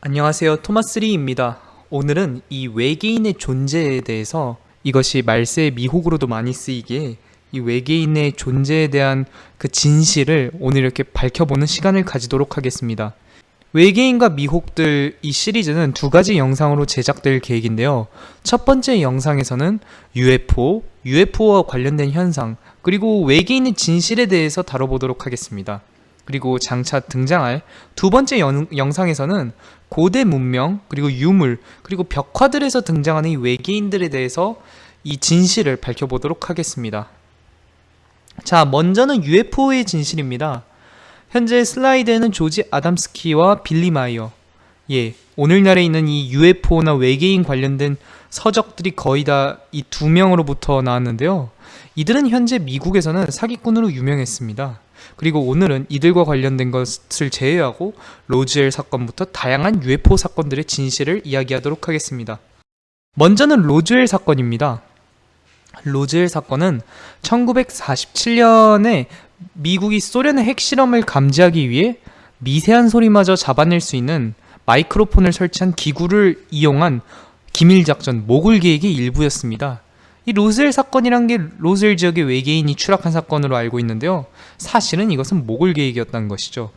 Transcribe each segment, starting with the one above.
안녕하세요. 토마스리입니다. 오늘은 이 외계인의 존재에 대해서 이것이 말세의 미혹으로도 많이 쓰이기에 이 외계인의 존재에 대한 그 진실을 오늘 이렇게 밝혀보는 시간을 가지도록 하겠습니다. 외계인과 미혹들 이 시리즈는 두 가지 영상으로 제작될 계획인데요. 첫 번째 영상에서는 UFO, UFO와 관련된 현상 그리고 외계인의 진실에 대해서 다뤄보도록 하겠습니다. 그리고 장차 등장할 두 번째 연, 영상에서는 고대 문명 그리고 유물 그리고 벽화들에서 등장하는 이 외계인들에 대해서 이 진실을 밝혀보도록 하겠습니다. 자 먼저는 UFO의 진실입니다. 현재 슬라이드에는 조지 아담스키와 빌리 마이어 예 오늘날에 있는 이 UFO나 외계인 관련된 서적들이 거의 다 이 두 명으로부터 나왔는데요. 이들은 현재 미국에서는 사기꾼으로 유명했습니다. 그리고 오늘은 이들과 관련된 것을 제외하고 로즈웰 사건부터 다양한 UFO 사건들의 진실을 이야기하도록 하겠습니다. 먼저는 로즈웰 사건입니다. 로즈웰 사건은 1947년에 미국이 소련의 핵실험을 감지하기 위해 미세한 소리마저 잡아낼 수 있는 마이크로폰을 설치한 기구를 이용한 기밀작전 모굴 계획의 일부였습니다. 이 로즈웰 사건이란 게 로즈웰 지역의 외계인이 추락한 사건으로 알고 있는데요. 사실은 이것은 모골 계획이었다는 것이죠.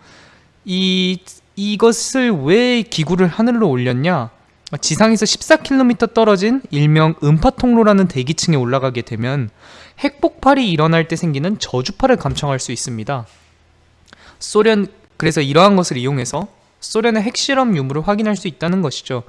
이 이것을 왜 기구를 하늘로 올렸냐? 지상에서 14km 떨어진 일명 음파통로라는 대기층에 올라가게 되면 핵폭발이 일어날 때 생기는 저주파를 감청할 수 있습니다. 소련 그래서 이러한 것을 이용해서 소련의 핵실험 유무를 확인할 수 있다는 것이죠.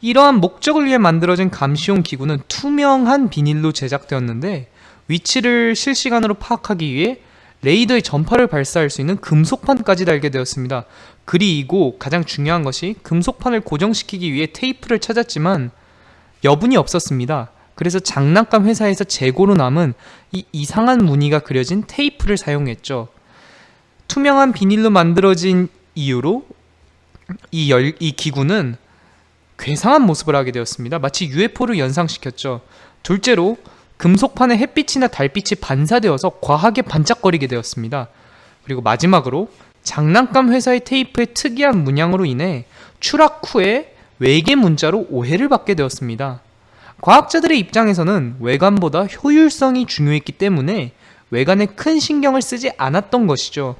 이러한 목적을 위해 만들어진 감시용 기구는 투명한 비닐로 제작되었는데 위치를 실시간으로 파악하기 위해 레이더의 전파를 발사할 수 있는 금속판까지 달게 되었습니다. 그리고 가장 중요한 것이 금속판을 고정시키기 위해 테이프를 찾았지만 여분이 없었습니다. 그래서 장난감 회사에서 재고로 남은 이 이상한 무늬가 그려진 테이프를 사용했죠. 투명한 비닐로 만들어진 이유로 이, 열, 이 기구는 괴상한 모습을 하게 되었습니다. 마치 UFO를 연상시켰죠. 둘째로 금속판에 햇빛이나 달빛이 반사되어서 과하게 반짝거리게 되었습니다. 그리고 마지막으로 장난감 회사의 테이프의 특이한 문양으로 인해 추락 후에 외계 문자로 오해를 받게 되었습니다. 과학자들의 입장에서는 외관보다 효율성이 중요했기 때문에 외관에 큰 신경을 쓰지 않았던 것이죠.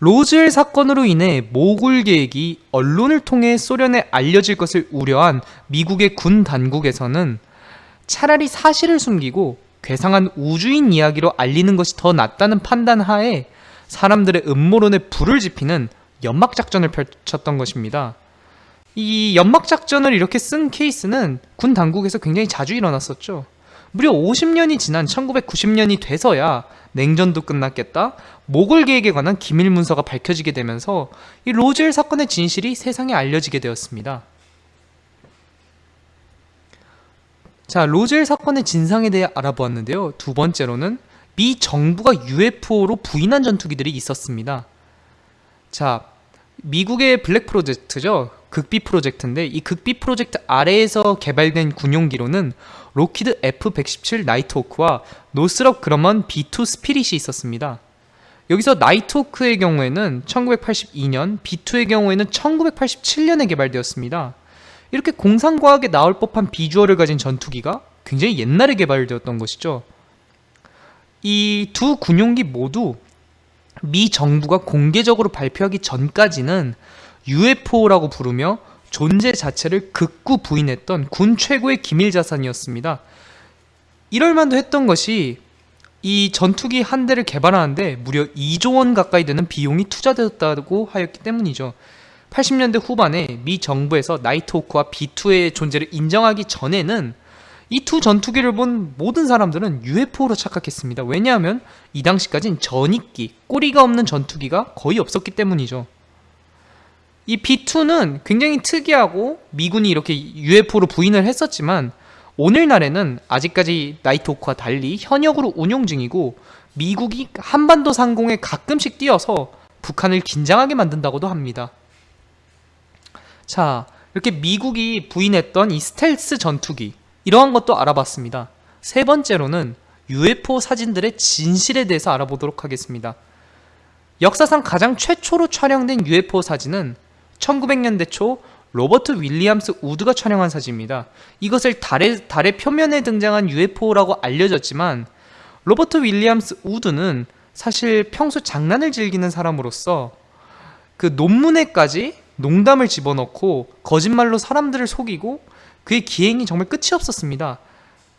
로즈웰 사건으로 인해 모굴 계획이 언론을 통해 소련에 알려질 것을 우려한 미국의 군 당국에서는 차라리 사실을 숨기고 괴상한 우주인 이야기로 알리는 것이 더 낫다는 판단 하에 사람들의 음모론에 불을 지피는 연막작전을 펼쳤던 것입니다. 이 연막작전을 이렇게 쓴 케이스는 군 당국에서 굉장히 자주 일어났었죠. 무려 50년이 지난 1990년이 돼서야 냉전도 끝났겠다. 모굴 계획에 관한 기밀 문서가 밝혀지게 되면서 이 로즈웰 사건의 진실이 세상에 알려지게 되었습니다. 자, 로즈웰 사건의 진상에 대해 알아보았는데요. 두 번째로는 미 정부가 UFO로 부인한 전투기들이 있었습니다. 자, 미국의 블랙 프로젝트죠. 극비 프로젝트인데 이 극비 프로젝트 아래에서 개발된 군용기로는 록히드 F-117 나이트호크와 노스럽 그러먼 B-2 스피릿이 있었습니다. 여기서 나이트호크의 경우에는 1982년, B-2의 경우에는 1987년에 개발되었습니다. 이렇게 공상과학에 나올 법한 비주얼을 가진 전투기가 굉장히 옛날에 개발되었던 것이죠. 이 두 군용기 모두 미 정부가 공개적으로 발표하기 전까지는 UFO라고 부르며 존재 자체를 극구 부인했던 군 최고의 기밀 자산이었습니다. 이럴만도 했던 것이 이 전투기 한 대를 개발하는데 무려 2조 원 가까이 되는 비용이 투자되었다고 하였기 때문이죠. 80년대 후반에 미 정부에서 나이트호크와 B2의 존재를 인정하기 전에는 이 두 전투기를 본 모든 사람들은 UFO로 착각했습니다. 왜냐하면 이 당시까진 전익기, 꼬리가 없는 전투기가 거의 없었기 때문이죠. 이 B2는 굉장히 특이하고 미군이 이렇게 UFO로 부인을 했었지만 오늘날에는 아직까지 나이트호크와 달리 현역으로 운용 중이고 미국이 한반도 상공에 가끔씩 뛰어서 북한을 긴장하게 만든다고도 합니다. 자, 이렇게 미국이 부인했던 이 스텔스 전투기 이러한 것도 알아봤습니다. 세 번째로는 UFO 사진들의 진실에 대해서 알아보도록 하겠습니다. 역사상 가장 최초로 촬영된 UFO 사진은 1900년대 초 로버트 윌리엄스 우드가 촬영한 사진입니다. 이것을 달의, 달의 표면에 등장한 UFO라고 알려졌지만 로버트 윌리엄스 우드는 사실 평소 장난을 즐기는 사람으로서 그 논문에까지 농담을 집어넣고 거짓말로 사람들을 속이고 그의 기행이 정말 끝이 없었습니다.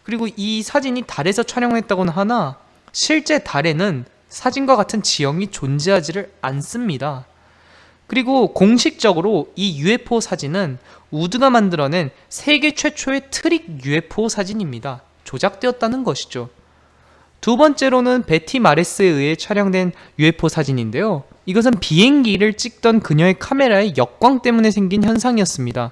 그리고 이 사진이 달에서 촬영했다고는 하나 실제 달에는 사진과 같은 지형이 존재하지를 않습니다. 그리고 공식적으로 이 UFO 사진은 우드가 만들어낸 세계 최초의 트릭 UFO 사진입니다. 조작되었다는 것이죠. 두 번째로는 베티 마레스에 의해 촬영된 UFO 사진인데요. 이것은 비행기를 찍던 그녀의 카메라의 역광 때문에 생긴 현상이었습니다.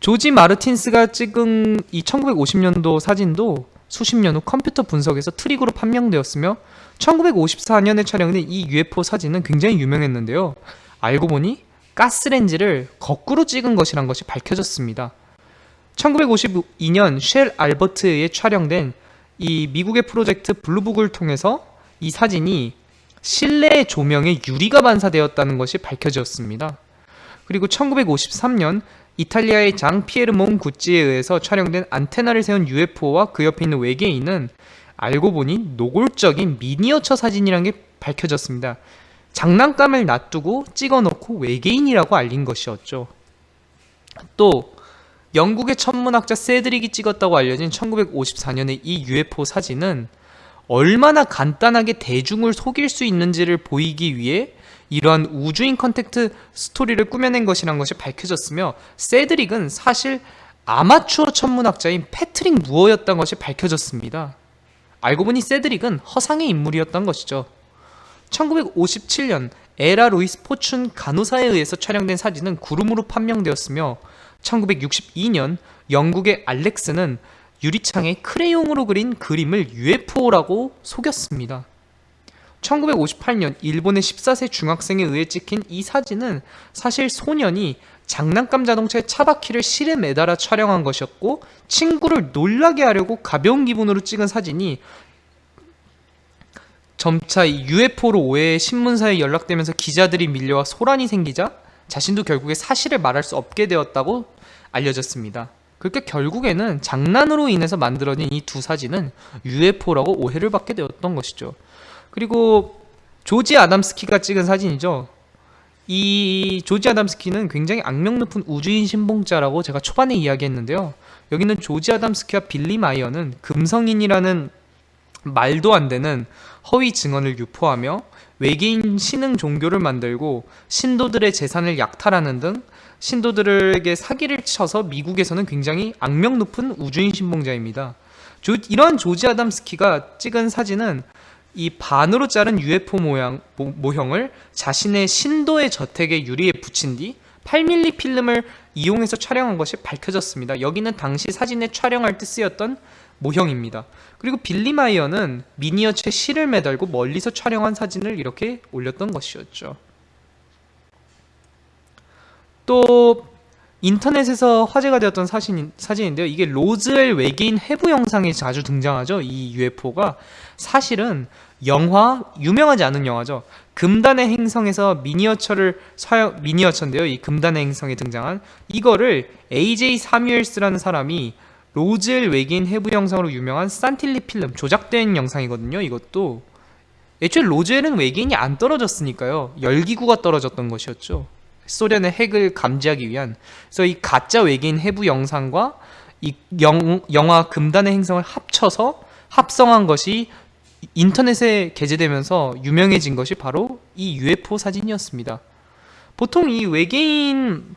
조지 마르틴스가 찍은 이 1950년도 사진도 수십 년 후 컴퓨터 분석에서 트릭으로 판명되었으며 1954년에 촬영된 이 UFO 사진은 굉장히 유명했는데요. 알고 보니 가스렌지를 거꾸로 찍은 것이란 것이 밝혀졌습니다. 1952년 쉘 알버트에 촬영된 이 미국의 프로젝트 블루북을 통해서 이 사진이 실내 조명에 유리가 반사되었다는 것이 밝혀졌습니다. 그리고 1953년 이탈리아의 장 피에르 몽 구찌에 의해서 촬영된 안테나를 세운 UFO와 그 옆에 있는 외계인은 알고 보니 노골적인 미니어처 사진이라는 게 밝혀졌습니다. 장난감을 놔두고 찍어놓고 외계인이라고 알린 것이었죠. 또 영국의 천문학자 세드릭이 찍었다고 알려진 1954년의 이 UFO 사진은 얼마나 간단하게 대중을 속일 수 있는지를 보이기 위해 이러한 우주인 contact 스토리를 꾸며낸 것이란 것이 밝혀졌으며 세드릭은 사실 아마추어 천문학자인 패트릭 무어였던 것이 밝혀졌습니다. 알고 보니 세드릭은 허상의 인물이었던 것이죠. 1957년 에라 로이스 포춘 간호사에 의해서 촬영된 사진은 구름으로 판명되었으며 1962년 영국의 알렉스는 유리창에 크레용으로 그린 그림을 UFO라고 속였습니다. 1958년 일본의 14세 중학생에 의해 찍힌 이 사진은 사실 소년이 장난감 자동차의 차바퀴를 실에 매달아 촬영한 것이었고 친구를 놀라게 하려고 가벼운 기분으로 찍은 사진이 점차 UFO로 오해 신문사에 연락되면서 기자들이 밀려와 소란이 생기자 자신도 결국에 사실을 말할 수 없게 되었다고 알려졌습니다. 그렇게 결국에는 장난으로 인해서 만들어진 이 두 사진은 UFO라고 오해를 받게 되었던 것이죠. 그리고 조지 아담스키가 찍은 사진이죠. 이 조지 아담스키는 굉장히 악명 높은 우주인 신봉자라고 제가 초반에 이야기했는데요. 여기는 조지 아담스키와 빌리 마이어는 금성인이라는 말도 안 되는 허위 증언을 유포하며 외계인 신흥 종교를 만들고 신도들의 재산을 약탈하는 등 신도들에게 사기를 쳐서 미국에서는 굉장히 악명 높은 우주인 신봉자입니다. 조, 이러한 조지 아담스키가 찍은 사진은 이 반으로 자른 UFO 모양, 모, 형을 자신의 신도의 저택의 유리에 붙인 뒤 8mm 필름을 이용해서 촬영한 것이 밝혀졌습니다. 여기는 당시 사진에 촬영할 때 쓰였던 모형입니다. 그리고 빌리 마이어는 미니어처에 실을 매달고 멀리서 촬영한 사진을 이렇게 올렸던 것이었죠. 또 인터넷에서 화제가 되었던 사진, 사진인데요. 이게 로즈웰 외계인 해부 영상에 자주 등장하죠. 이 UFO가 사실은 영화 유명하지 않은 영화죠. 금단의 행성에서 미니어처를 사용 미니어처인데요. 이 금단의 행성에 등장한 이거를 AJ 사뮤엘스라는 사람이 로즈웰 외계인 해부 영상으로 유명한 산틸리 필름 조작된 영상이거든요. 이것도 애초에 로즈웰은 외계인이 안 떨어졌으니까요. 열기구가 떨어졌던 것이었죠. 소련의 핵을 감지하기 위한 그래서 이 가짜 외계인 해부 영상과 이 영, 영화 금단의 행성을 합쳐서 합성한 것이 인터넷에 게재되면서 유명해진 것이 바로 이 UFO 사진이었습니다. 보통 이 외계인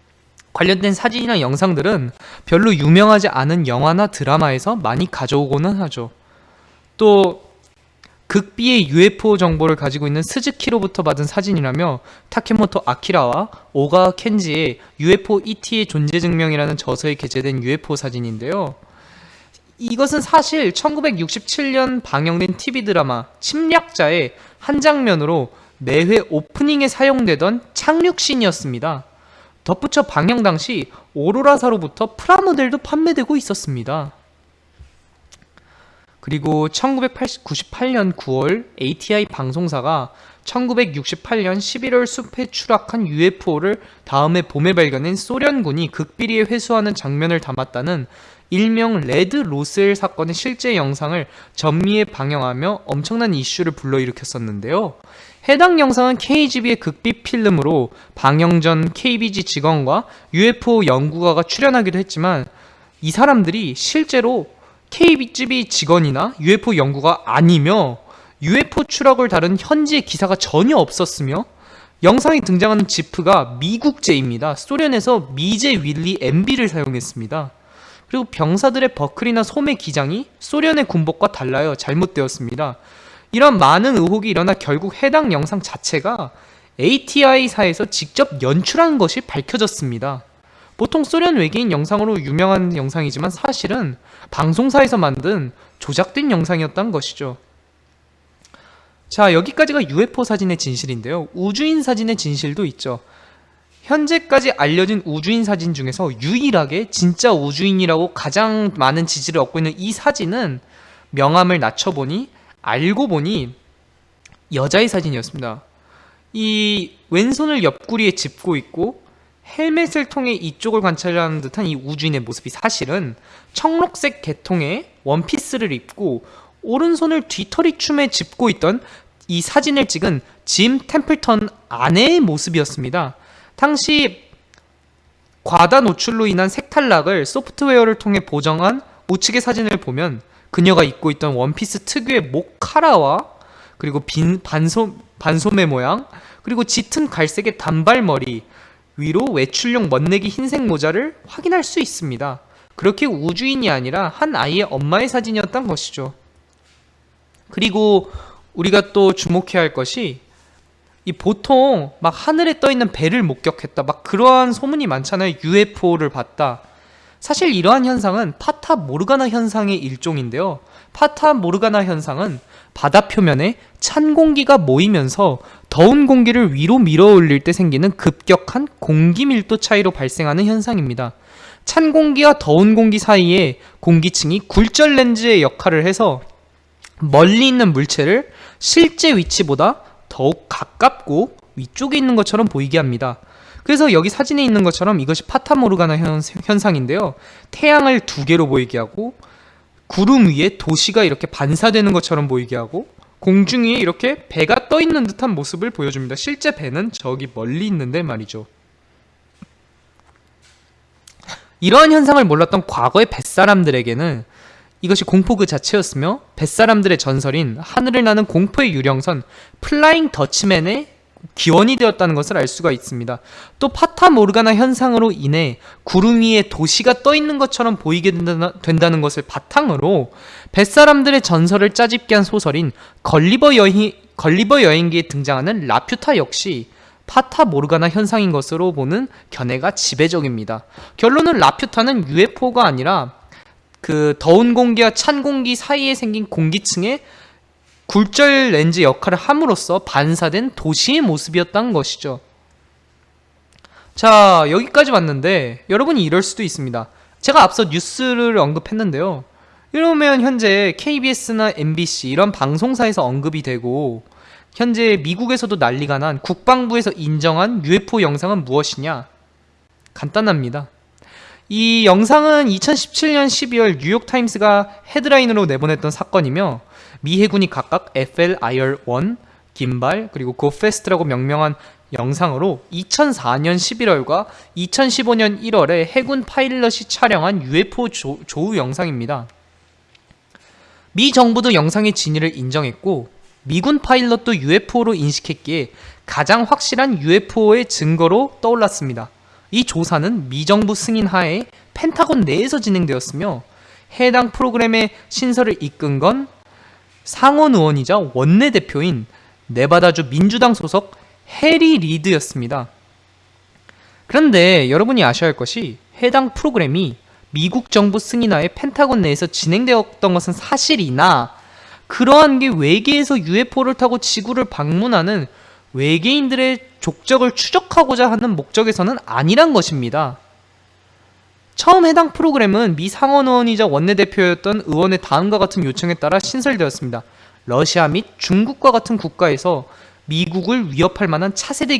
관련된 사진이나 영상들은 별로 유명하지 않은 영화나 드라마에서 많이 가져오고는 하죠. 또 극비의 UFO 정보를 가지고 있는 스즈키로부터 받은 사진이라며 타케모토 아키라와 오가 켄지의 UFO ET의 존재 증명이라는 저서에 게재된 UFO 사진인데요. 이것은 사실 1967년 방영된 TV 드라마 침략자의 한 장면으로 매회 오프닝에 사용되던 착륙신이었습니다. 덧붙여 방영 당시 오로라사로부터 프라모델도 판매되고 있었습니다. 그리고 1998년 9월 ATI 방송사가 1968년 11월 숲에 추락한 UFO를 다음해 봄에 발견한 소련군이 극비리에 회수하는 장면을 담았다는 일명 레드 로스엘 사건의 실제 영상을 전미에 방영하며 엄청난 이슈를 불러일으켰었는데요. 해당 영상은 KGB의 극비 필름으로 방영 전 KBG 직원과 UFO 연구가가 출연하기도 했지만 이 사람들이 실제로 KGB 직원이나 UFO 연구가 아니며 UFO 추락을 다룬 현지의 기사가 전혀 없었으며 영상에 등장하는 지프가 미국제입니다. 소련에서 미제 윌리 MB를 사용했습니다. 그리고 병사들의 버클이나 소매 기장이 소련의 군복과 달라요. 잘못되었습니다. 이런 많은 의혹이 일어나 결국 해당 영상 자체가 ATI사에서 직접 연출한 것이 밝혀졌습니다. 보통 소련 외계인 영상으로 유명한 영상이지만 사실은 방송사에서 만든 조작된 영상이었던 것이죠. 자, 여기까지가 UFO 사진의 진실인데요. 우주인 사진의 진실도 있죠. 현재까지 알려진 우주인 사진 중에서 유일하게 진짜 우주인이라고 가장 많은 지지를 얻고 있는 이 사진은 명암을 낮춰보니 알고 보니 여자의 사진이었습니다. 이 왼손을 옆구리에 짚고 있고 헬멧을 통해 이쪽을 관찰하는 듯한 이 우주인의 모습이 사실은 청록색 계통의 원피스를 입고 오른손을 뒤터리춤에 짚고 있던 이 사진을 찍은 짐 템플턴 아내의 모습이었습니다. 당시 과다 노출로 인한 색탈락을 소프트웨어를 통해 보정한 우측의 사진을 보면 그녀가 입고 있던 원피스 특유의 목 카라와 그리고 빈 반소, 반소매 모양 그리고 짙은 갈색의 단발머리 위로 외출용 멋내기 흰색 모자를 확인할 수 있습니다. 그렇게 우주인이 아니라 한 아이의 엄마의 사진이었던 것이죠. 그리고 우리가 또 주목해야 할 것이 이 보통 막 하늘에 떠 있는 배를 목격했다 막 그러한 소문이 많잖아요 UFO를 봤다 사실 이러한 현상은 파타 모르가나 현상의 일종인데요 파타 모르가나 현상은 바다 표면에 찬 공기가 모이면서 더운 공기를 위로 밀어 올릴 때 생기는 급격한 공기 밀도 차이로 발생하는 현상입니다 찬 공기와 더운 공기 사이에 공기층이 굴절 렌즈의 역할을 해서 멀리 있는 물체를 실제 위치보다 더욱 가깝고 위쪽에 있는 것처럼 보이게 합니다. 그래서 여기 사진에 있는 것처럼 이것이 파타모르가나 현상인데요. 태양을 두 개로 보이게 하고 구름 위에 도시가 이렇게 반사되는 것처럼 보이게 하고 공중 위에 이렇게 배가 떠 있는 듯한 모습을 보여줍니다. 실제 배는 저기 멀리 있는데 말이죠. 이러한 현상을 몰랐던 과거의 뱃사람들에게는 이것이 공포 그 자체였으며 뱃사람들의 전설인 하늘을 나는 공포의 유령선 플라잉 더치맨의 기원이 되었다는 것을 알 수가 있습니다. 또 파타 모르가나 현상으로 인해 구름 위에 도시가 떠 있는 것처럼 보이게 된다는 것을 바탕으로 뱃사람들의 전설을 짜집게 한 소설인 걸리버 여행 걸리버 여행기에 등장하는 라퓨타 역시 파타 모르가나 현상인 것으로 보는 견해가 지배적입니다. 결론은 라퓨타는 UFO가 아니라 그 더운 공기와 찬 공기 사이에 생긴 공기층에 굴절 렌즈 역할을 함으로써 반사된 도시의 모습이었던 것이죠. 자, 여기까지 왔는데 여러분이 이럴 수도 있습니다. 제가 앞서 뉴스를 언급했는데요. 이러면 현재 KBS나 MBC 이런 방송사에서 언급이 되고 현재 미국에서도 난리가 난 국방부에서 인정한 UFO 영상은 무엇이냐? 간단합니다. 이 영상은 2017년 12월 뉴욕타임스가 헤드라인으로 내보냈던 사건이며 미 해군이 각각 FLIR-1, 긴발, 그리고 고페스트라고 명명한 영상으로 2004년 11월과 2015년 1월에 해군 파일럿이 촬영한 UFO 조, 조우 영상입니다. 미 정부도 영상의 진위를 인정했고 미군 파일럿도 UFO로 인식했기에 가장 확실한 UFO의 증거로 떠올랐습니다. 이 조사는 미 정부 승인 하에 펜타곤 내에서 진행되었으며 해당 프로그램의 신설을 이끈 건 상원 의원이자 원내대표인 네바다주 민주당 소속 해리 리드였습니다. 그런데 여러분이 아셔야 할 것이 해당 프로그램이 미국 정부 승인하에 펜타곤 내에서 진행되었던 것은 사실이나 그러한 게 외계에서 UFO를 타고 지구를 방문하는 외계인들의 족적을 추적하고자 하는 목적에서는 아니란 것입니다. 처음 해당 프로그램은 미 상원 의원이자 원내대표였던 의원의 다음과 같은 요청에 따라 신설되었습니다. 러시아 및 중국과 같은 국가에서 미국을 위협할 만한 차세대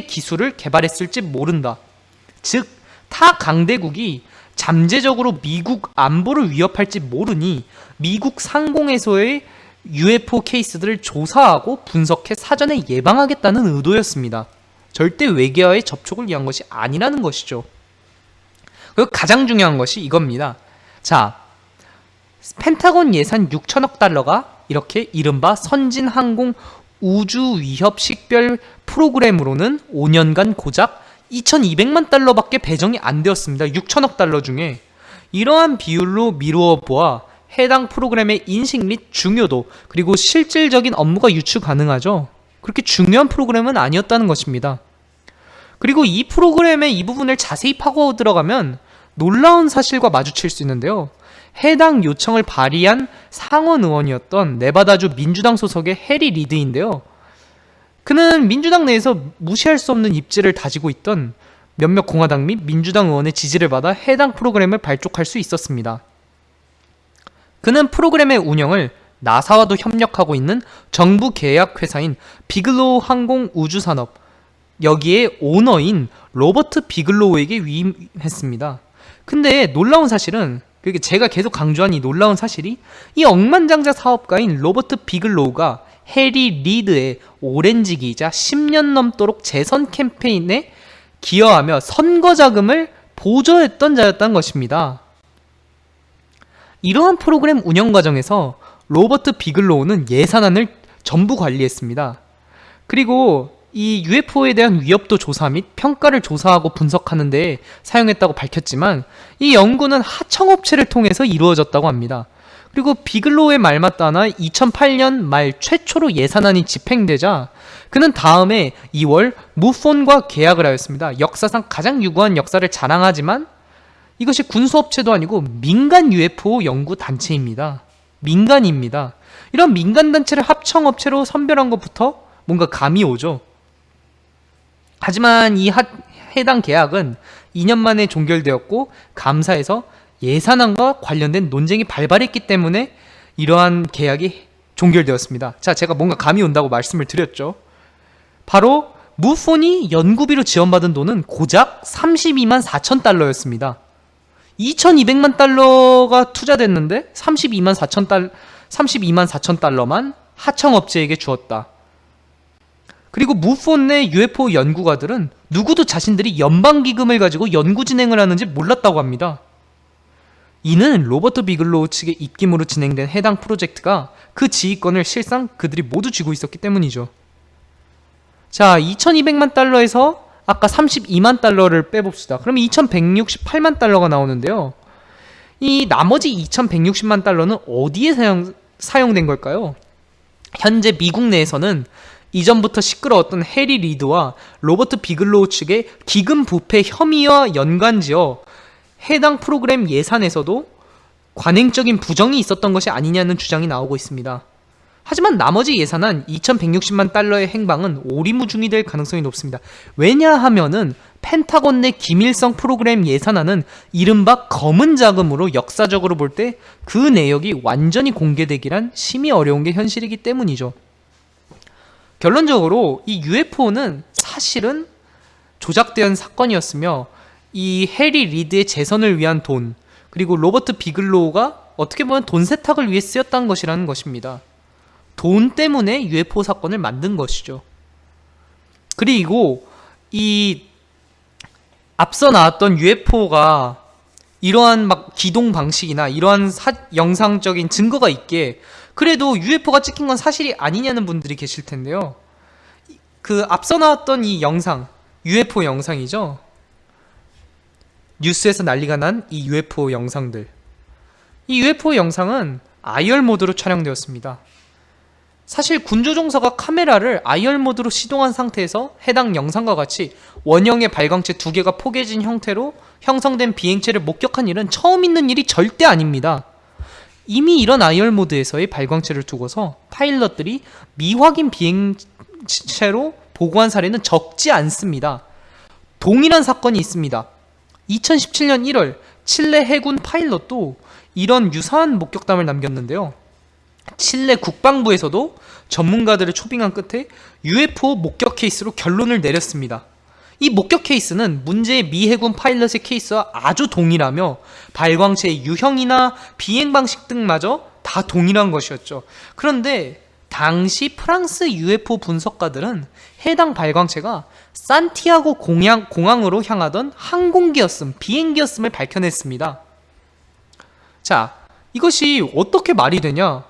기술을 개발했을지 모른다. 즉, 타 강대국이 잠재적으로 미국 안보를 위협할지 모르니 미국 상공에서의 UFO 케이스들을 조사하고 분석해 사전에 예방하겠다는 의도였습니다. 절대 외계와의 접촉을 위한 것이 아니라는 것이죠. 그리고 가장 중요한 것이 이겁니다. 자, 펜타곤 예산 6천억 달러가 이렇게 이른바 선진 항공 우주 위협 식별 프로그램으로는 5년간 고작 2,200만 달러밖에 배정이 안 되었습니다. 6천억 달러 중에 이러한 비율로 미루어 보아 해당 프로그램의 인식 및 중요도 그리고 실질적인 업무가 유추 가능하죠. 그렇게 중요한 프로그램은 아니었다는 것입니다. 그리고 이 프로그램의 이 부분을 자세히 파고 들어가면 놀라운 사실과 마주칠 수 있는데요. 해당 요청을 발의한 상원 의원이었던 네바다주 민주당 소속의 해리 리드인데요. 그는 민주당 내에서 무시할 수 없는 입지를 다지고 있던 몇몇 공화당 및 민주당 의원의 지지를 받아 해당 프로그램을 발족할 수 있었습니다. 그는 프로그램의 운영을 나사와도 협력하고 있는 정부 계약 회사인 비글로우 항공 우주산업 여기에 오너인 로버트 비글로우에게 위임했습니다. 근데 놀라운 사실은 그게 제가 계속 강조한 이 놀라운 사실이 이 억만장자 사업가인 로버트 비글로우가 해리 리드의 오랜 지기이자 10년 넘도록 재선 캠페인에 기여하며 선거 자금을 보조했던 자였다는 것입니다. 이러한 프로그램 운영 과정에서 로버트 비글로우는 예산안을 전부 관리했습니다. 그리고 이 UFO에 대한 위협도 조사 및 평가를 조사하고 분석하는 데 사용했다고 밝혔지만 이 연구는 하청업체를 통해서 이루어졌다고 합니다. 그리고 비글로우의 말맞다나 2008년 말 최초로 예산안이 집행되자 그는 다음해 2월 무폰과 계약을 하였습니다. 역사상 가장 유구한 역사를 자랑하지만 이것이 군수업체도 아니고 민간 UFO 연구 단체입니다. 민간입니다. 이런 민간 단체를 합청업체로 선별한 것부터 뭔가 감이 오죠. 하지만 이 하, 해당 계약은 2년 만에 종결되었고 감사에서 예산안과 관련된 논쟁이 발발했기 때문에 이러한 계약이 종결되었습니다. 자, 제가 뭔가 감이 온다고 말씀을 드렸죠. 바로 무폰이 연구비로 지원받은 돈은 고작 32만 4천 달러였습니다. 2,200만 달러가 투자됐는데 32만 4천 달 32만 4천 달러만 하청업체에게 주었다. 그리고 MUFON 내 UFO 연구가들은 누구도 자신들이 연방기금을 가지고 연구 진행을 하는지 몰랐다고 합니다. 이는 로버트 비글로우 측의 입김으로 진행된 해당 프로젝트가 그 지휘권을 실상 그들이 모두 쥐고 있었기 때문이죠. 자, 2200만 달러에서 아까 32만 달러를 빼봅시다. 그러면 2168만 달러가 나오는데요. 이 나머지 2160만 달러는 어디에 사용, 사용된 걸까요? 현재 미국 내에서는 이전부터 시끄러웠던 해리 리드와 로버트 비글로우 측의 기금 부패 혐의와 연관지어 해당 프로그램 예산에서도 관행적인 부정이 있었던 것이 아니냐는 주장이 나오고 있습니다. 하지만 나머지 예산안 2160만 달러의 행방은 오리무중이 될 가능성이 높습니다. 왜냐하면은 펜타곤 내 기밀성 프로그램 예산안은 이른바 검은 자금으로 역사적으로 볼 때 그 내역이 완전히 공개되기란 심히 어려운 게 현실이기 때문이죠. 결론적으로 이 UFO는 사실은 조작된 사건이었으며 이 해리 리드의 재선을 위한 돈 그리고 로버트 비글로우가 어떻게 보면 돈 세탁을 위해 쓰였다는 것이라는 것입니다. 돈 때문에 UFO 사건을 만든 것이죠. 그리고 이 앞서 나왔던 UFO가 이러한 막 기동 방식이나 이러한 사, 영상적인 증거가 있기에 그래도 UFO가 찍힌 건 사실이 아니냐는 분들이 계실 텐데요. 그 앞서 나왔던 이 영상, UFO 영상이죠. 뉴스에서 난리가 난 이 UFO 영상들. 이 UFO 영상은 IR 모드로 촬영되었습니다. 사실 군조종사가 카메라를 IR 모드로 시동한 상태에서 해당 영상과 같이 원형의 발광체 두 개가 포개진 형태로 형성된 비행체를 목격한 일은 처음 있는 일이 절대 아닙니다. 이미 이런 IR 모드에서의 발광체를 두고서 파일럿들이 미확인 비행체로 보고한 사례는 적지 않습니다. 동일한 사건이 있습니다. 2017년 1월 칠레 해군 파일럿도 이런 유사한 목격담을 남겼는데요. 칠레 국방부에서도 전문가들을 초빙한 끝에 UFO 목격 케이스로 결론을 내렸습니다. 이 목격 케이스는 문제의 미 해군 파일럿의 케이스와 아주 동일하며 발광체의 유형이나 비행 방식 등마저 다 동일한 것이었죠. 그런데 당시 프랑스 UFO 분석가들은 해당 발광체가 산티아고 공항, 공항으로 향하던 항공기였음, 비행기였음을 밝혀냈습니다. 자, 이것이 어떻게 말이 되냐?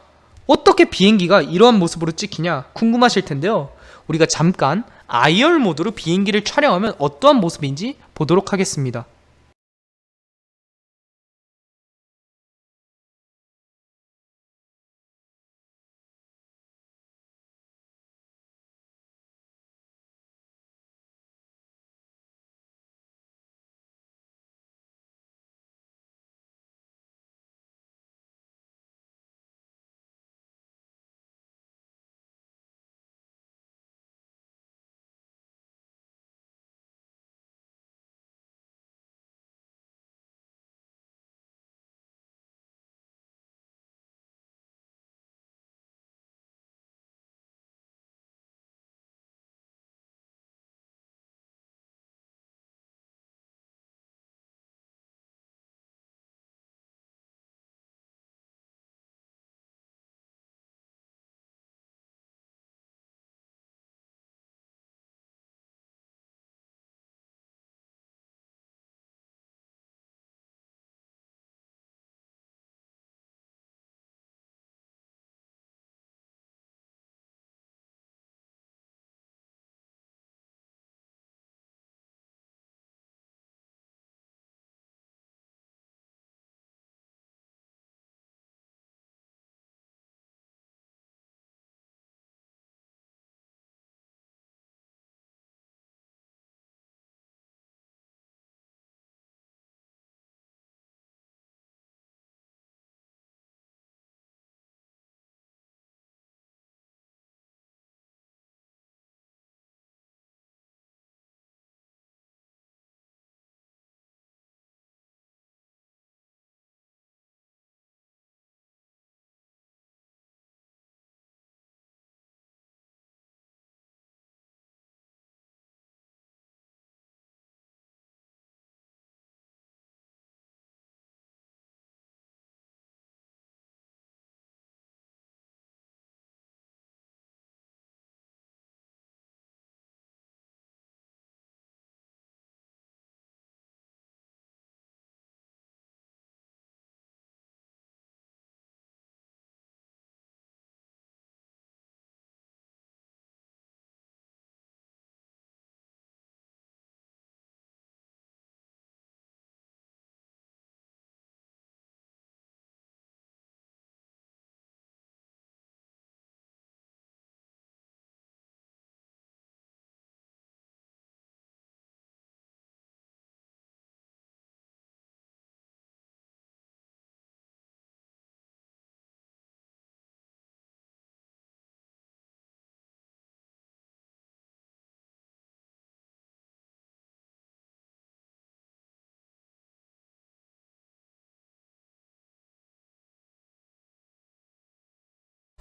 어떻게 비행기가 이러한 모습으로 찍히냐? 궁금하실 텐데요. 우리가 잠깐 IR 모드로 비행기를 촬영하면 어떠한 모습인지 보도록 하겠습니다.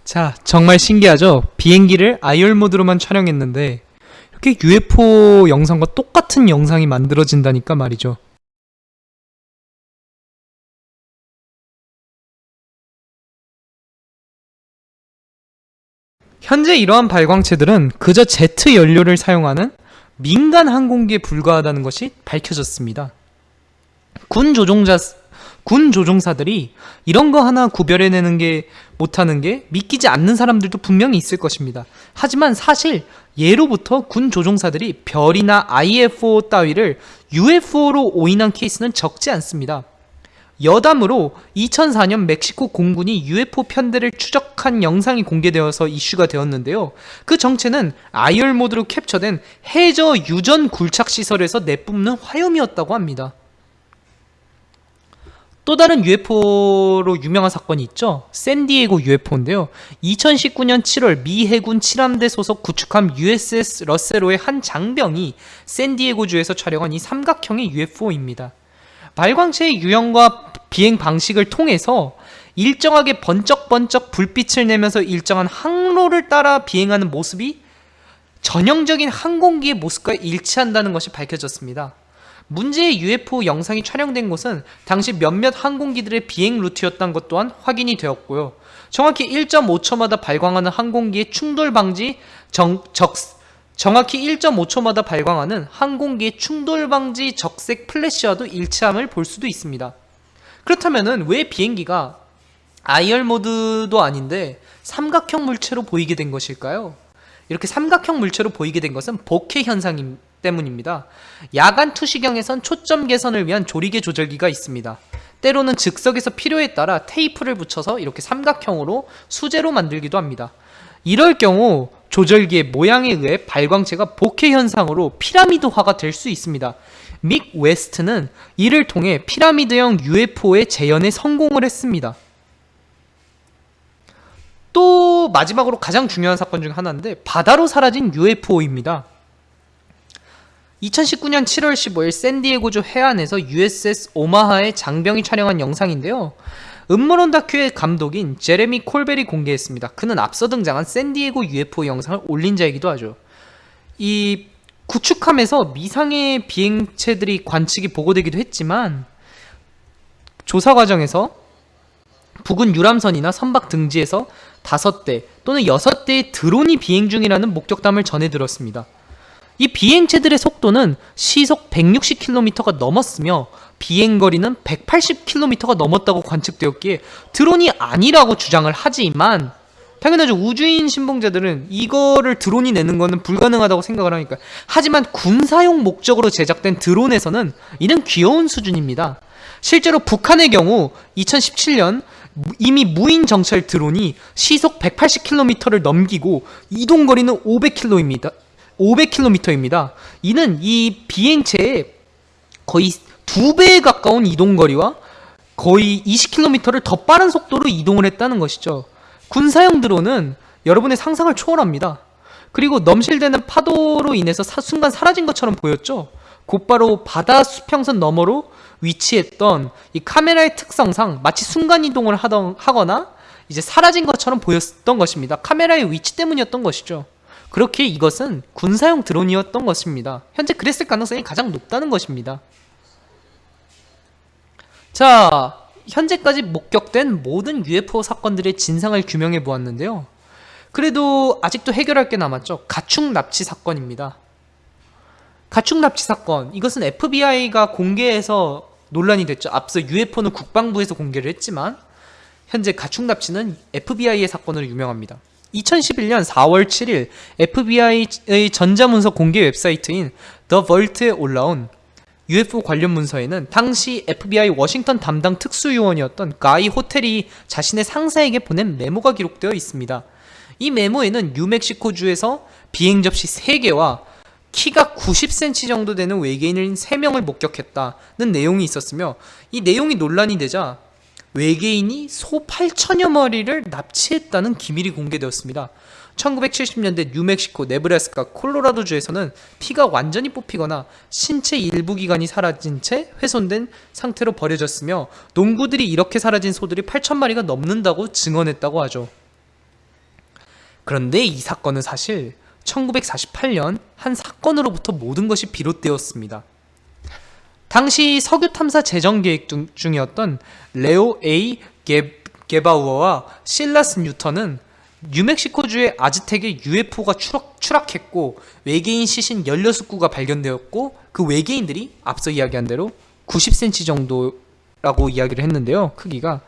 자, 정말 신기하죠? 비행기를 IR 모드로만 촬영했는데 이렇게 UFO 영상과 똑같은 영상이 만들어진다니까 말이죠. 현재 이러한 발광체들은 그저 제트 연료를 사용하는 민간 항공기에 불과하다는 것이 밝혀졌습니다. 군 조종자 군 조종사들이 이런 거 하나 구별해내는 게 못하는 게 믿기지 않는 사람들도 분명히 있을 것입니다. 하지만 사실 예로부터 군 조종사들이 별이나 IFO 따위를 UFO로 오인한 케이스는 적지 않습니다. 여담으로 2004년 멕시코 공군이 UFO 편대를 추적한 영상이 공개되어서 이슈가 되었는데요. 그 정체는 IR 모드로 캡처된 해저 유전 굴착 시설에서 내뿜는 화염이었다고 합니다. 또 다른 UFO로 유명한 사건이 있죠. 샌디에고 UFO인데요. 2019년 7월 미 해군 7함대 소속 구축함 USS 러세로의 한 장병이 샌디에고주에서 촬영한 이 삼각형의 UFO입니다. 발광체의 유형과 비행 방식을 통해서 일정하게 번쩍번쩍 불빛을 내면서 일정한 항로를 따라 비행하는 모습이 전형적인 항공기의 모습과 일치한다는 것이 밝혀졌습니다. 문제의 UFO 영상이 촬영된 곳은 당시 몇몇 항공기들의 비행 루트였던 것 또한 확인이 되었고요. 정확히 1.5초마다 발광하는 항공기의 충돌 방지 정, 적, 정확히 1.5초마다 발광하는 항공기의 충돌 방지 적색 플래시와도 일치함을 볼 수도 있습니다. 그렇다면 왜 비행기가 IR 모드도 아닌데 삼각형 물체로 보이게 된 것일까요? 이렇게 삼각형 물체로 보이게 된 것은 복해 현상 때문입니다. 야간 투시경에선 초점 개선을 위한 조리개 조절기가 있습니다. 때로는 즉석에서 필요에 따라 테이프를 붙여서 이렇게 삼각형으로 수제로 만들기도 합니다. 이럴 경우 조절기의 모양에 의해 발광체가 bokeh 현상으로 피라미드화가 될 수 있습니다. 믹 웨스트는 이를 통해 피라미드형 UFO의 재현에 성공을 했습니다. 또 마지막으로 가장 중요한 사건 중 하나인데 바다로 사라진 UFO입니다. 2019년 7월 15일 샌디에고주 해안에서 USS 오마하의 장병이 촬영한 영상인데요. 음모론 다큐의 감독인 제레미 콜벨이 공개했습니다. 그는 앞서 등장한 샌디에고 UFO 영상을 올린 자이기도 하죠. 이 구축함에서 미상의 비행체들이 관측이 보고되기도 했지만 조사 과정에서 북은 유람선이나 선박 등지에서 다섯 대 또는 여섯 대의 드론이 비행 중이라는 목격담을 전해 들었습니다. 이 비행체들의 속도는 시속 160km가 넘었으며 비행거리는 180km가 넘었다고 관측되었기에 드론이 아니라고 주장을 하지만 당연하죠. 우주인 신봉자들은 이거를 드론이 내는 거는 불가능하다고 생각을 하니까. 하지만 군사용 목적으로 제작된 드론에서는 이는 귀여운 수준입니다. 실제로 북한의 경우 2017년 이미 무인 정찰 드론이 시속 180km를 넘기고 이동 거리는 500km입니다. 500km입니다. 이는 이 비행체의 거의 두 배에 가까운 이동 거리와 거의 20km를 더 빠른 속도로 이동을 했다는 것이죠. 군사용 드론은 여러분의 상상을 초월합니다. 그리고 넘실대는 파도로 인해서 사, 순간 사라진 것처럼 보였죠. 곧바로 바다 수평선 너머로 위치했던 이 카메라의 특성상 마치 순간 이동을 하던, 하거나 이제 사라진 것처럼 보였던 것입니다. 카메라의 위치 때문이었던 것이죠. 그렇게 이것은 군사용 드론이었던 것입니다. 현재 그랬을 가능성이 가장 높다는 것입니다. 자, 현재까지 목격된 모든 UFO 사건들의 진상을 규명해 보았는데요. 그래도 아직도 해결할 게 남았죠. 가축 납치 사건입니다. 가축 납치 사건 이것은 FBI가 공개해서 논란이 됐죠. 앞서 UFO는 국방부에서 공개를 했지만 현재 가축 납치는 FBI의 사건으로 유명합니다. 2011년 4월 7일 FBI의 전자문서 공개 웹사이트인 The Vault에 올라온 UFO 관련 문서에는 당시 FBI 워싱턴 담당 특수요원이었던 가이 호텔이 자신의 상사에게 보낸 메모가 기록되어 있습니다. 이 메모에는 뉴멕시코주에서 비행 접시 3개와 키가 90cm 정도 되는 외계인을 3명을 목격했다는 내용이 있었으며 이 내용이 논란이 되자 외계인이 소 8천여 마리를 납치했다는 기밀이 공개되었습니다. 1970년대 뉴멕시코, 네브라스카, 콜로라도주에서는 피가 완전히 뽑히거나 신체 일부 기관이 사라진 채 훼손된 상태로 버려졌으며 농구들이 이렇게 사라진 소들이 8천 마리가 넘는다고 증언했다고 하죠. 그런데 이 사건은 사실 1948년 한 사건으로부터 모든 것이 비롯되었습니다. 당시 석유 탐사 재정 계획 중이었던 레오 A 게바우어와 실라스 뉴턴은 뉴멕시코주의 아즈텍에 UFO가 추락, 추락 했고 외계인 시신 16구가 발견되었고 그 외계인들이 앞서 이야기한 대로 90cm 정도라고 이야기를 했는데요. 크기가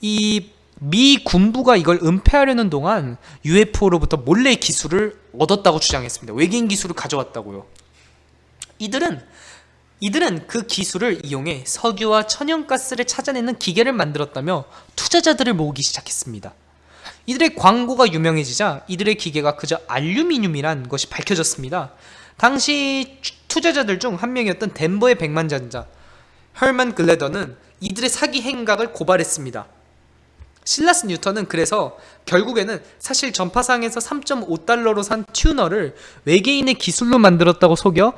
이 미 군부가 이걸 은폐하려는 동안 UFO로부터 몰래 기술을 얻었다고 주장했습니다. 외계인 기술을 가져왔다고요. 이들은 이들은 그 기술을 이용해 석유와 천연가스를 찾아내는 기계를 만들었다며 투자자들을 모으기 시작했습니다. 이들의 광고가 유명해지자 이들의 기계가 그저 알루미늄이란 것이 밝혀졌습니다. 당시 투자자들 중 한 명이었던 덴버의 백만장자 헐만 글래더는 이들의 사기 행각을 고발했습니다. 실라스 뉴턴은 그래서 결국에는 사실 전파상에서 3.5달러로 산 튜너를 외계인의 기술로 만들었다고 속여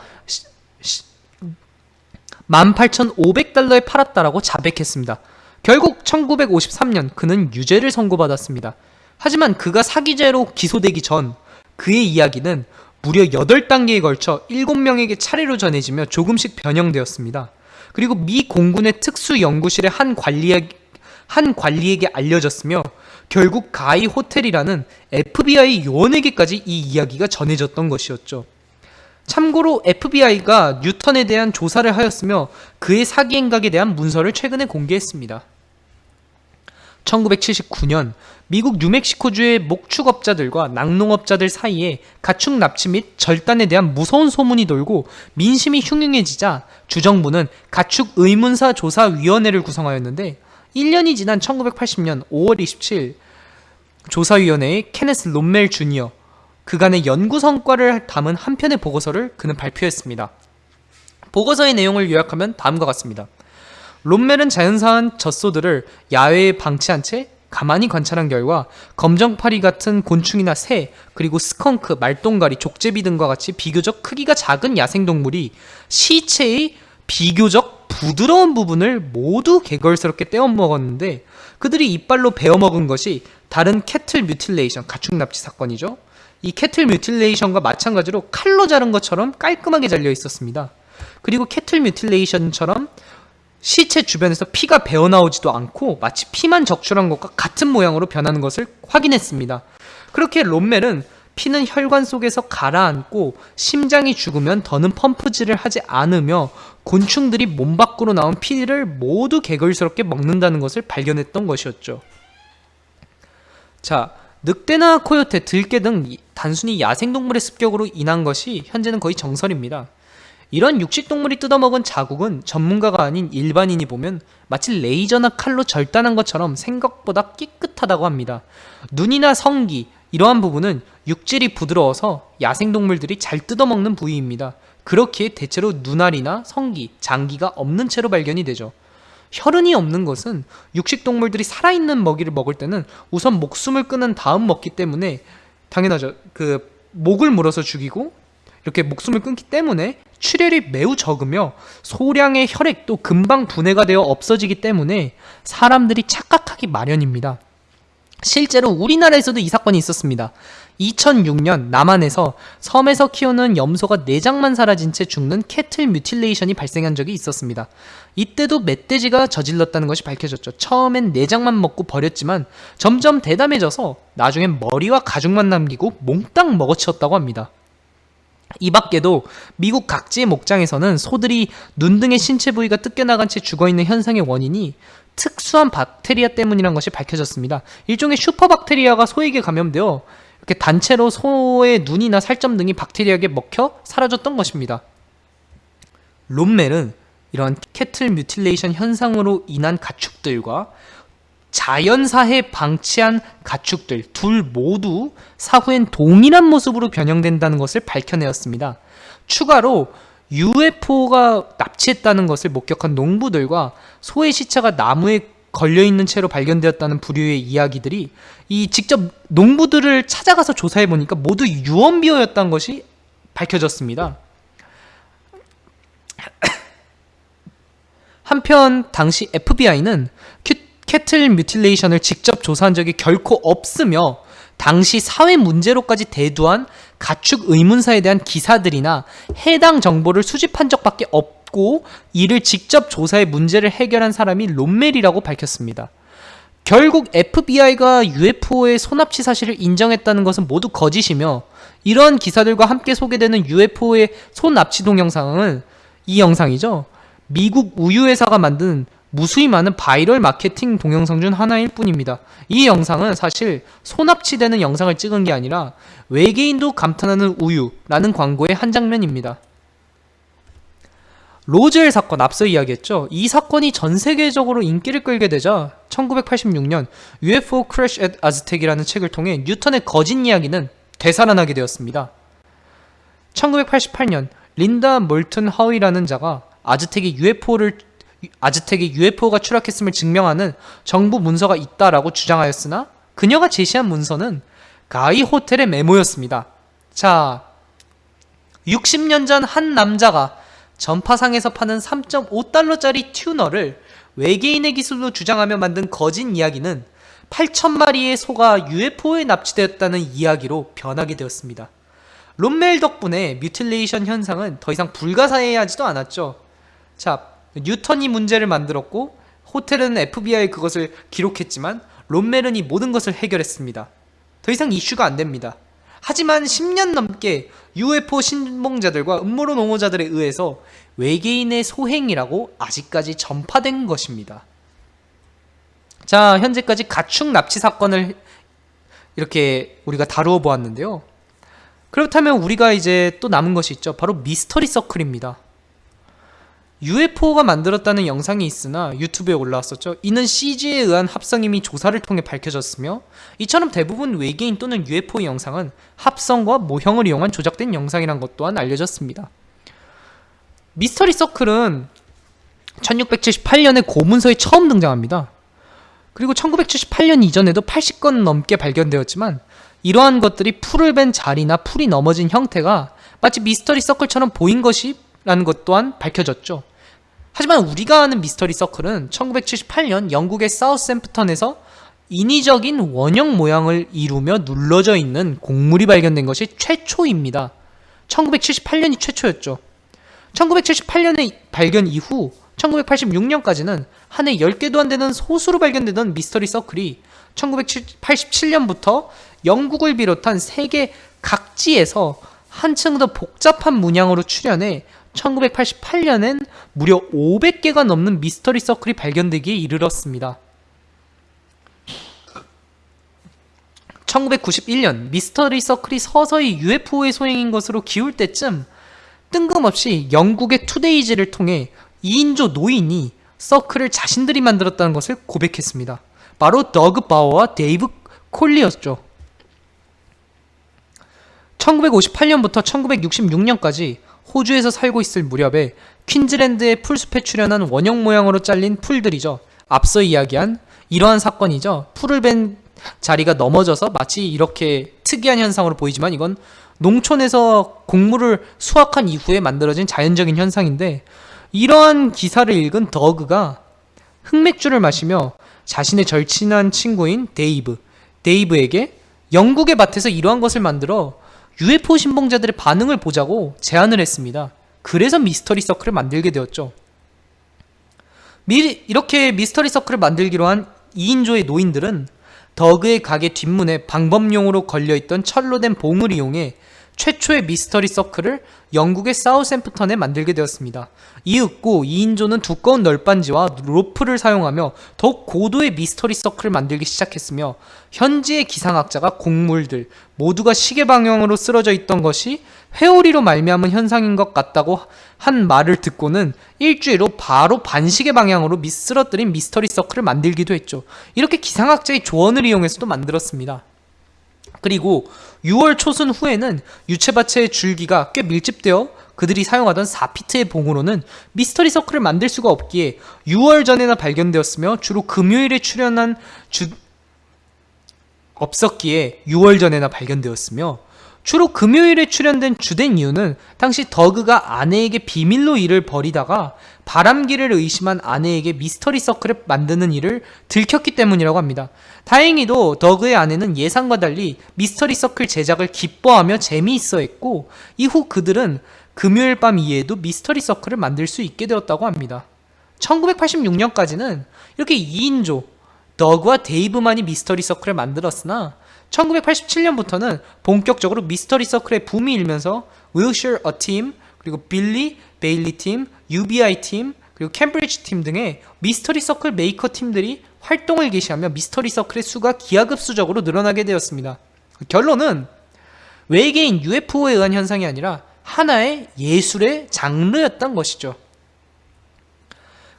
18,500달러에 팔았다라고 자백했습니다. 결국 1953년 그는 유죄를 선고받았습니다. 하지만 그가 사기죄로 기소되기 전 그의 이야기는 무려 8단계에 걸쳐 7명에게 차례로 전해지며 조금씩 변형되었습니다. 그리고 미 공군의 특수연구실의 한 관리에, 한 관리에게 알려졌으며 결국 가이 호텔이라는 FBI 요원에게까지 이 이야기가 전해졌던 것이었죠. 참고로 FBI가 뉴턴에 대한 조사를 하였으며 그의 사기 행각에 대한 문서를 최근에 공개했습니다. 1979년 미국 뉴멕시코주의 목축업자들과 낙농업자들 사이에 가축 납치 및 절단에 대한 무서운 소문이 돌고 민심이 흉흉해지자 주정부는 가축 의문사 조사 위원회를 구성하였는데 1년이 지난 1980년 5월 27일 조사위원회의 케네스 롬멜 주니어 그간의 연구 성과를 담은 한 편의 보고서를 그는 발표했습니다. 보고서의 내용을 요약하면 다음과 같습니다. 롬멜은 자연사한 젖소들을 야외에 방치한 채 가만히 관찰한 결과 검정파리 같은 곤충이나 새, 그리고 스컹크, 말똥가리, 족제비 등과 같이 비교적 크기가 작은 야생동물이 시체의 비교적 부드러운 부분을 모두 게걸스럽게 떼어 먹었는데 그들이 이빨로 베어 먹은 것이 다른 cattle mutilation, 가축 납치 사건이죠. 이 cattle mutilation과 마찬가지로 칼로 자른 것처럼 깔끔하게 잘려 있었습니다. 그리고 cattle mutilation처럼 시체 주변에서 피가 배어나오지도 않고 마치 피만 적출한 것과 같은 모양으로 변하는 것을 확인했습니다. 그렇게 롬멜은 피는 혈관 속에서 가라앉고 심장이 죽으면 더는 펌프질을 하지 않으며 곤충들이 몸 밖으로 나온 피를 모두 개걸스럽게 먹는다는 것을 발견했던 것이었죠. 자, 늑대나 코요테, 들개 등 단순히 야생동물의 습격으로 인한 것이 현재는 거의 정설입니다. 이런 육식동물이 뜯어먹은 자국은 전문가가 아닌 일반인이 보면 마치 레이저나 칼로 절단한 것처럼 생각보다 깨끗하다고 합니다. 눈이나 성기, 이러한 부분은 육질이 부드러워서 야생동물들이 잘 뜯어먹는 부위입니다. 그렇기에 대체로 눈알이나 성기, 장기가 없는 채로 발견이 되죠. 혈흔이 없는 것은 육식동물들이 살아있는 먹이를 먹을 때는 우선 목숨을 끊은 다음 먹기 때문에 당연하죠. 그 목을 물어서 죽이고 이렇게 목숨을 끊기 때문에 출혈이 매우 적으며 소량의 혈액도 금방 분해가 되어 없어지기 때문에 사람들이 착각하기 마련입니다. 실제로 우리나라에서도 이 사건이 있었습니다. 2006년 남한에서 섬에서 키우는 염소가 내장만 사라진 채 죽는 cattle mutilation이 발생한 적이 있었습니다. 이때도 멧돼지가 저질렀다는 것이 밝혀졌죠. 처음엔 내장만 먹고 버렸지만 점점 대담해져서 나중엔 머리와 가죽만 남기고 몽땅 먹어치웠다고 합니다. 이 밖에도 미국 각지의 목장에서는 소들이 눈 등의 신체 부위가 뜯겨나간 채 죽어있는 현상의 원인이 특수한 박테리아 때문이란 것이 밝혀졌습니다. 일종의 슈퍼박테리아가 소에게 감염되어 이렇게 단체로 소의 눈이나 살점 등이 박테리아에게 먹혀 사라졌던 것입니다. 롬멜은 이러한 cattle mutilation 현상으로 인한 가축들과 자연사에 방치한 가축들 둘 모두 사후엔 동일한 모습으로 변형된다는 것을 밝혀내었습니다. 추가로 UFO가 납치했다는 것을 목격한 농부들과 소의 시체가 나무에 걸려있는 채로 발견되었다는 부류의 이야기들이 이 직접 농부들을 찾아가서 조사해 보니까 모두 유언비어였다는 것이 밝혀졌습니다. 한편 당시 FBI는 캐틀 뮤틸레이션을 직접 조사한 적이 결코 없으며 당시 사회 문제로까지 대두한 가축 의문사에 대한 기사들이나 해당 정보를 수집한 적밖에 없 고 이를 직접 조사해 문제를 해결한 사람이 롬멜이라고 밝혔습니다. 결국 FBI가 UFO의 소납치 사실을 인정했다는 것은 모두 거짓이며 이런 기사들과 함께 소개되는 UFO의 소납치 동영상은 이 영상이죠. 미국 우유회사가 만든 무수히 많은 바이럴 마케팅 동영상 중 하나일 뿐입니다. 이 영상은 사실 소납치되는 영상을 찍은 게 아니라 외계인도 감탄하는 우유라는 광고의 한 장면입니다. 로즈웰 사건 앞서 이야기했죠. 이 사건이 전 세계적으로 인기를 끌게 되자 1986년 UFO Crash at Aztec이라는 책을 통해 뉴턴의 거짓 이야기는 되살아나게 되었습니다. 1988년 린다 몰튼 하위라는 자가 아즈텍이 UFO를 아즈텍에 UFO가 추락했음을 증명하는 정부 문서가 있다라고 주장하였으나 그녀가 제시한 문서는 가이 호텔의 메모였습니다. 자, 60년 전 한 남자가 전파상에서 파는 3.5달러짜리 튜너를 외계인의 기술로 주장하며 만든 거짓 이야기는 8천마리의 소가 UFO에 납치되었다는 이야기로 변하게 되었습니다. 롬멜 덕분에 뮤틸레이션 현상은 더 이상 불가사의하지도 않았죠. 자, 뉴턴이 문제를 만들었고 호텔은 FBI 그것을 기록했지만 롬멜은 이 모든 것을 해결했습니다. 더 이상 이슈가 안 됩니다. 하지만 10년 넘게 UFO 신봉자들과 음모론 옹호자들에 의해서 외계인의 소행이라고 아직까지 전파된 것입니다. 자, 현재까지 가축 납치 사건을 이렇게 우리가 다루어 보았는데요. 그렇다면 우리가 이제 또 남은 것이 있죠. 바로 미스터리 서클입니다. UFO가 만들었다는 영상이 있으나 유튜브에 올라왔었죠. 이는 CG에 의한 합성임이 조사를 통해 밝혀졌으며 이처럼 대부분 외계인 또는 UFO 영상은 합성과 모형을 이용한 조작된 영상이란 것 또한 알려졌습니다. 미스터리 서클은 1678년에 고문서에 처음 등장합니다. 그리고 1978년 이전에도 80건 넘게 발견되었지만 이러한 것들이 풀을 벤 자리나 풀이 넘어진 형태가 마치 미스터리 서클처럼 보인 것이라는 것 또한 밝혀졌죠. 하지만 우리가 아는 미스터리 서클은 1978년 영국의 사우스샘프턴에서 인위적인 원형 모양을 이루며 눌러져 있는 곡물이 발견된 것이 최초입니다. 1978년이 최초였죠. 1978년의 발견 이후 1986년까지는 한 해 10개도 안 되는 소수로 발견되던 미스터리 서클이 1987년부터 영국을 비롯한 세계 각지에서 한층 더 복잡한 문양으로 출현해 1988년엔 무려 500개가 넘는 미스터리 서클이 발견되기에 이르렀습니다. 1991년 미스터리 서클이 서서히 UFO의 소행인 것으로 기울 때쯤 뜬금없이 영국의 투데이즈를 통해 2인조 노인이 서클을 자신들이 만들었다는 것을 고백했습니다. 바로 더그 바워와 데이브 콜리였죠. 1958년부터 1966년까지 호주에서 살고 있을 무렵에 퀸즈랜드의 풀숲에 출현한 원형 모양으로 잘린 풀들이죠. 앞서 이야기한 이러한 사건이죠. 풀을 벤 자리가 넘어져서 마치 이렇게 특이한 현상으로 보이지만 이건 농촌에서 곡물을 수확한 이후에 만들어진 자연적인 현상인데 이러한 기사를 읽은 더그가 흑맥주를 마시며 자신의 절친한 친구인 데이브, 데이브에게 영국의 밭에서 이러한 것을 만들어 UFO 신봉자들의 반응을 보자고 제안을 했습니다. 그래서 미스터리 서클을 만들게 되었죠. 미, 이렇게 미스터리 서클을 만들기로 한 2인조의 노인들은 더그의 가게 뒷문에 방범용으로 걸려있던 철로 된 봉을 이용해 최초의 미스터리 서클을 영국의 사우샘프턴에 만들게 되었습니다. 이윽고 2인조는 두꺼운 널빤지와 로프를 사용하며 더욱 고도의 미스터리 서클을 만들기 시작했으며 현지의 기상학자가 곡물들 모두가 시계 방향으로 쓰러져 있던 것이 회오리로 말미암은 현상인 것 같다고 한 말을 듣고는 일주일 후 바로 반시계 방향으로 쓰러뜨린 미스터리 서클을 만들기도 했죠. 이렇게 기상학자의 조언을 이용해서도 만들었습니다. 그리고 6월 초순 후에는 유채밭의 줄기가 꽤 밀집되어 그들이 사용하던 4피트의 봉으로는 미스터리 서클을 만들 수가 없기에 6월 전에나 발견되었으며 주로 금요일에 출연한 주 없었기에 6월 전에나 발견되었으며 주로 금요일에 출연된 주된 이유는 당시 더그가 아내에게 비밀로 일을 벌이다가 바람기를 의심한 아내에게 미스터리 서클을 만드는 일을 들켰기 때문이라고 합니다. 다행히도 더그의 아내는 예상과 달리 미스터리 서클 제작을 기뻐하며 재미있어 했고 이후 그들은 금요일 밤 이후에도 미스터리 서클을 만들 수 있게 되었다고 합니다. 1986년까지는 이렇게 2인조 더그와 데이브만이 미스터리 서클을 만들었으나 1987년부터는 본격적으로 미스터리 서클의 붐이 일면서 윌셔 어팀 그리고 빌리 베일리 팀, UBI 팀, 그리고 캠브리지 팀 등의 미스터리 서클 메이커 팀들이 활동을 개시하며 미스터리 서클의 수가 기하급수적으로 늘어나게 되었습니다. 결론은 외계인 UFO에 의한 현상이 아니라 하나의 예술의 장르였던 것이죠.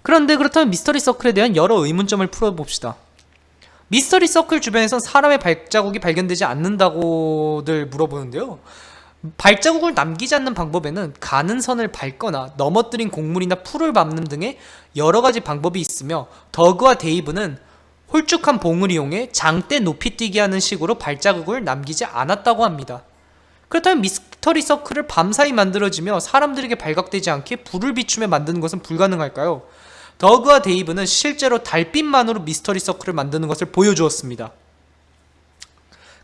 그런데 그렇다면 미스터리 서클에 대한 여러 의문점을 풀어봅시다. 미스터리 서클 주변에선 사람의 발자국이 발견되지 않는다고들 물어보는데요. 발자국을 남기지 않는 방법에는 가는 선을 밟거나 넘어뜨린 곡물이나 풀을 밟는 등의 여러 가지 방법이 있으며 더그와 데이브는 홀쭉한 봉을 이용해 장대 높이 뛰게 하는 식으로 발자국을 남기지 않았다고 합니다. 그렇다면 미스터리 서클을 밤사이 만들어지며 사람들에게 발각되지 않게 불을 비추며 만드는 것은 불가능할까요? 더그와 데이브는 실제로 달빛만으로 미스터리 서클을 만드는 것을 보여주었습니다.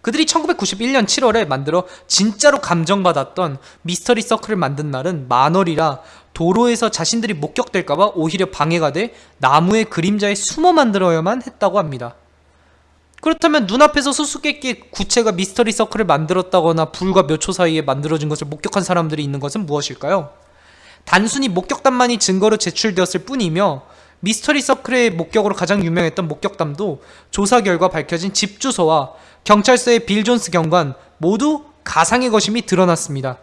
그들이 1991년 7월에 만들어 진짜로 감정받았던 미스터리 서클을 만든 날은 만월이라 도로에서 자신들이 목격될까봐 오히려 방해가 돼 나무의 그림자에 숨어 만들어야만 했다고 합니다. 그렇다면 눈앞에서 수수께끼 구체가 미스터리 서클을 만들었다거나 불과 몇 초 사이에 만들어진 것을 목격한 사람들이 있는 것은 무엇일까요? 단순히 목격담만이 증거로 제출되었을 뿐이며 미스터리 서클의 목격으로 가장 유명했던 목격담도 조사 결과 밝혀진 집 주소와 경찰서의 빌 존스 경관 모두 가상의 것임이 드러났습니다.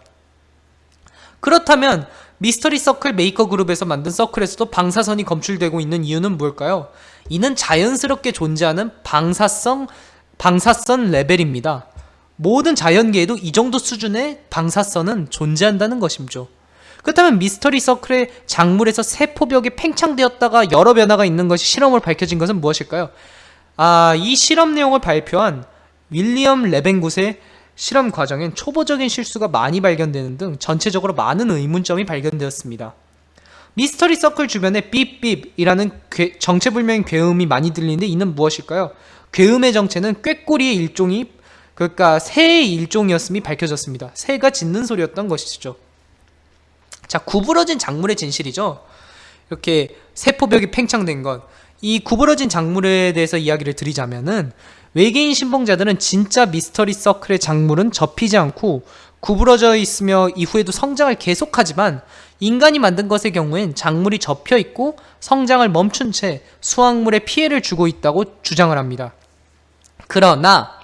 그렇다면 미스터리 서클 메이커 그룹에서 만든 서클에서도 방사선이 검출되고 있는 이유는 뭘까요? 이는 자연스럽게 존재하는 방사성, 방사선 레벨입니다. 모든 자연계에도 이 정도 수준의 방사선은 존재한다는 것이죠. 그렇다면 미스터리 서클의 작물에서 세포벽이 팽창되었다가 여러 변화가 있는 것이 실험으로 밝혀진 것은 무엇일까요? 아, 이 실험 내용을 발표한 윌리엄 레벤굿의 실험 과정엔 초보적인 실수가 많이 발견되는 등 전체적으로 많은 의문점이 발견되었습니다. 미스터리 서클 주변에 삐삐이라는 정체불명의 괴음이 많이 들리는데 이는 무엇일까요? 괴음의 정체는 꾀꼬리의 일종이 그러니까 새의 일종이었음이 밝혀졌습니다. 새가 짖는 소리였던 것이죠. 자, 구부러진 작물의 진실이죠. 이렇게 세포벽이 팽창된 것. 이 구부러진 작물에 대해서 이야기를 드리자면은 외계인 신봉자들은 진짜 미스터리 서클의 작물은 접히지 않고 구부러져 있으며 이후에도 성장을 계속하지만 인간이 만든 것의 경우엔 작물이 접혀 있고 성장을 멈춘 채 수확물에 피해를 주고 있다고 주장을 합니다. 그러나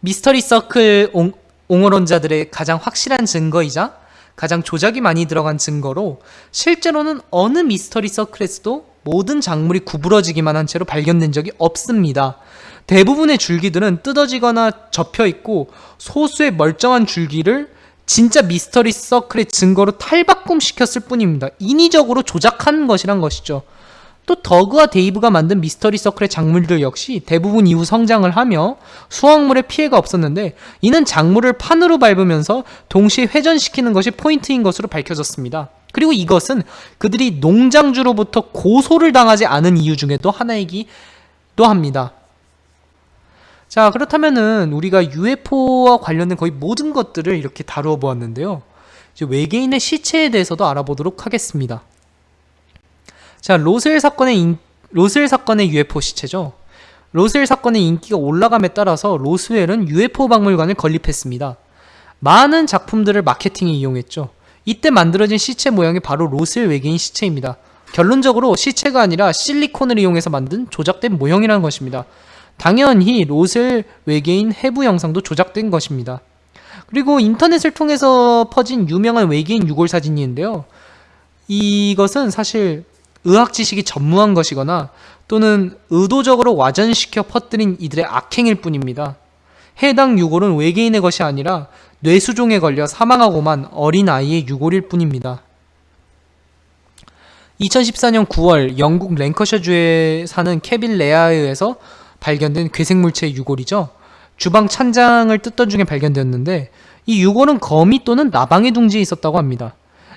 미스터리 서클 옹호론자들의 가장 확실한 증거이자 가장 조작이 많이 들어간 증거로 실제로는 어느 미스터리 서클에서도 모든 작물이 구부러지기만 한 채로 발견된 적이 없습니다. 대부분의 줄기들은 뜯어지거나 접혀 있고 소수의 멀쩡한 줄기를 진짜 미스터리 서클의 증거로 탈바꿈시켰을 뿐입니다. 인위적으로 조작한 것이란 것이죠. 또 더그와 데이브가 만든 미스터리 서클의 작물들 역시 대부분 이후 성장을 하며 수확물에 피해가 없었는데 이는 작물을 판으로 밟으면서 동시에 회전시키는 것이 포인트인 것으로 밝혀졌습니다. 그리고 이것은 그들이 농장주로부터 고소를 당하지 않은 이유 중에 또 하나이기도 합니다. 자, 그렇다면은 우리가 UFO와 관련된 거의 모든 것들을 이렇게 다루어 보았는데요. 이제 외계인의 시체에 대해서도 알아보도록 하겠습니다. 자, 로스웰 사건의 인, 로스웰 사건의 UFO 시체죠. 로스웰 사건의 인기가 올라감에 따라서 로스웰은 UFO 박물관을 건립했습니다. 많은 작품들을 마케팅에 이용했죠. 이때 만들어진 시체 모양이 바로 로스웰 외계인 시체입니다. 결론적으로 시체가 아니라 실리콘을 이용해서 만든 조작된 모형이라는 것입니다. 당연히 로셀 외계인 해부 영상도 조작된 것입니다. 그리고 인터넷을 통해서 퍼진 유명한 외계인 유골 사진인데요. 이것은 사실 의학 지식이 전무한 것이거나 또는 의도적으로 와전시켜 퍼뜨린 이들의 악행일 뿐입니다. 해당 유골은 외계인의 것이 아니라 뇌수종에 걸려 사망하고만 어린 아이의 유골일 뿐입니다. 2014년 9월 영국 랭커셔주에 사는 케빌 레아에 의해서 발견된 괴생물체의 유골이죠. 주방 찬장을 뜯던 중에 발견되었는데 이 유골은 거미 또는 나방의 둥지에 있었다고 합니다.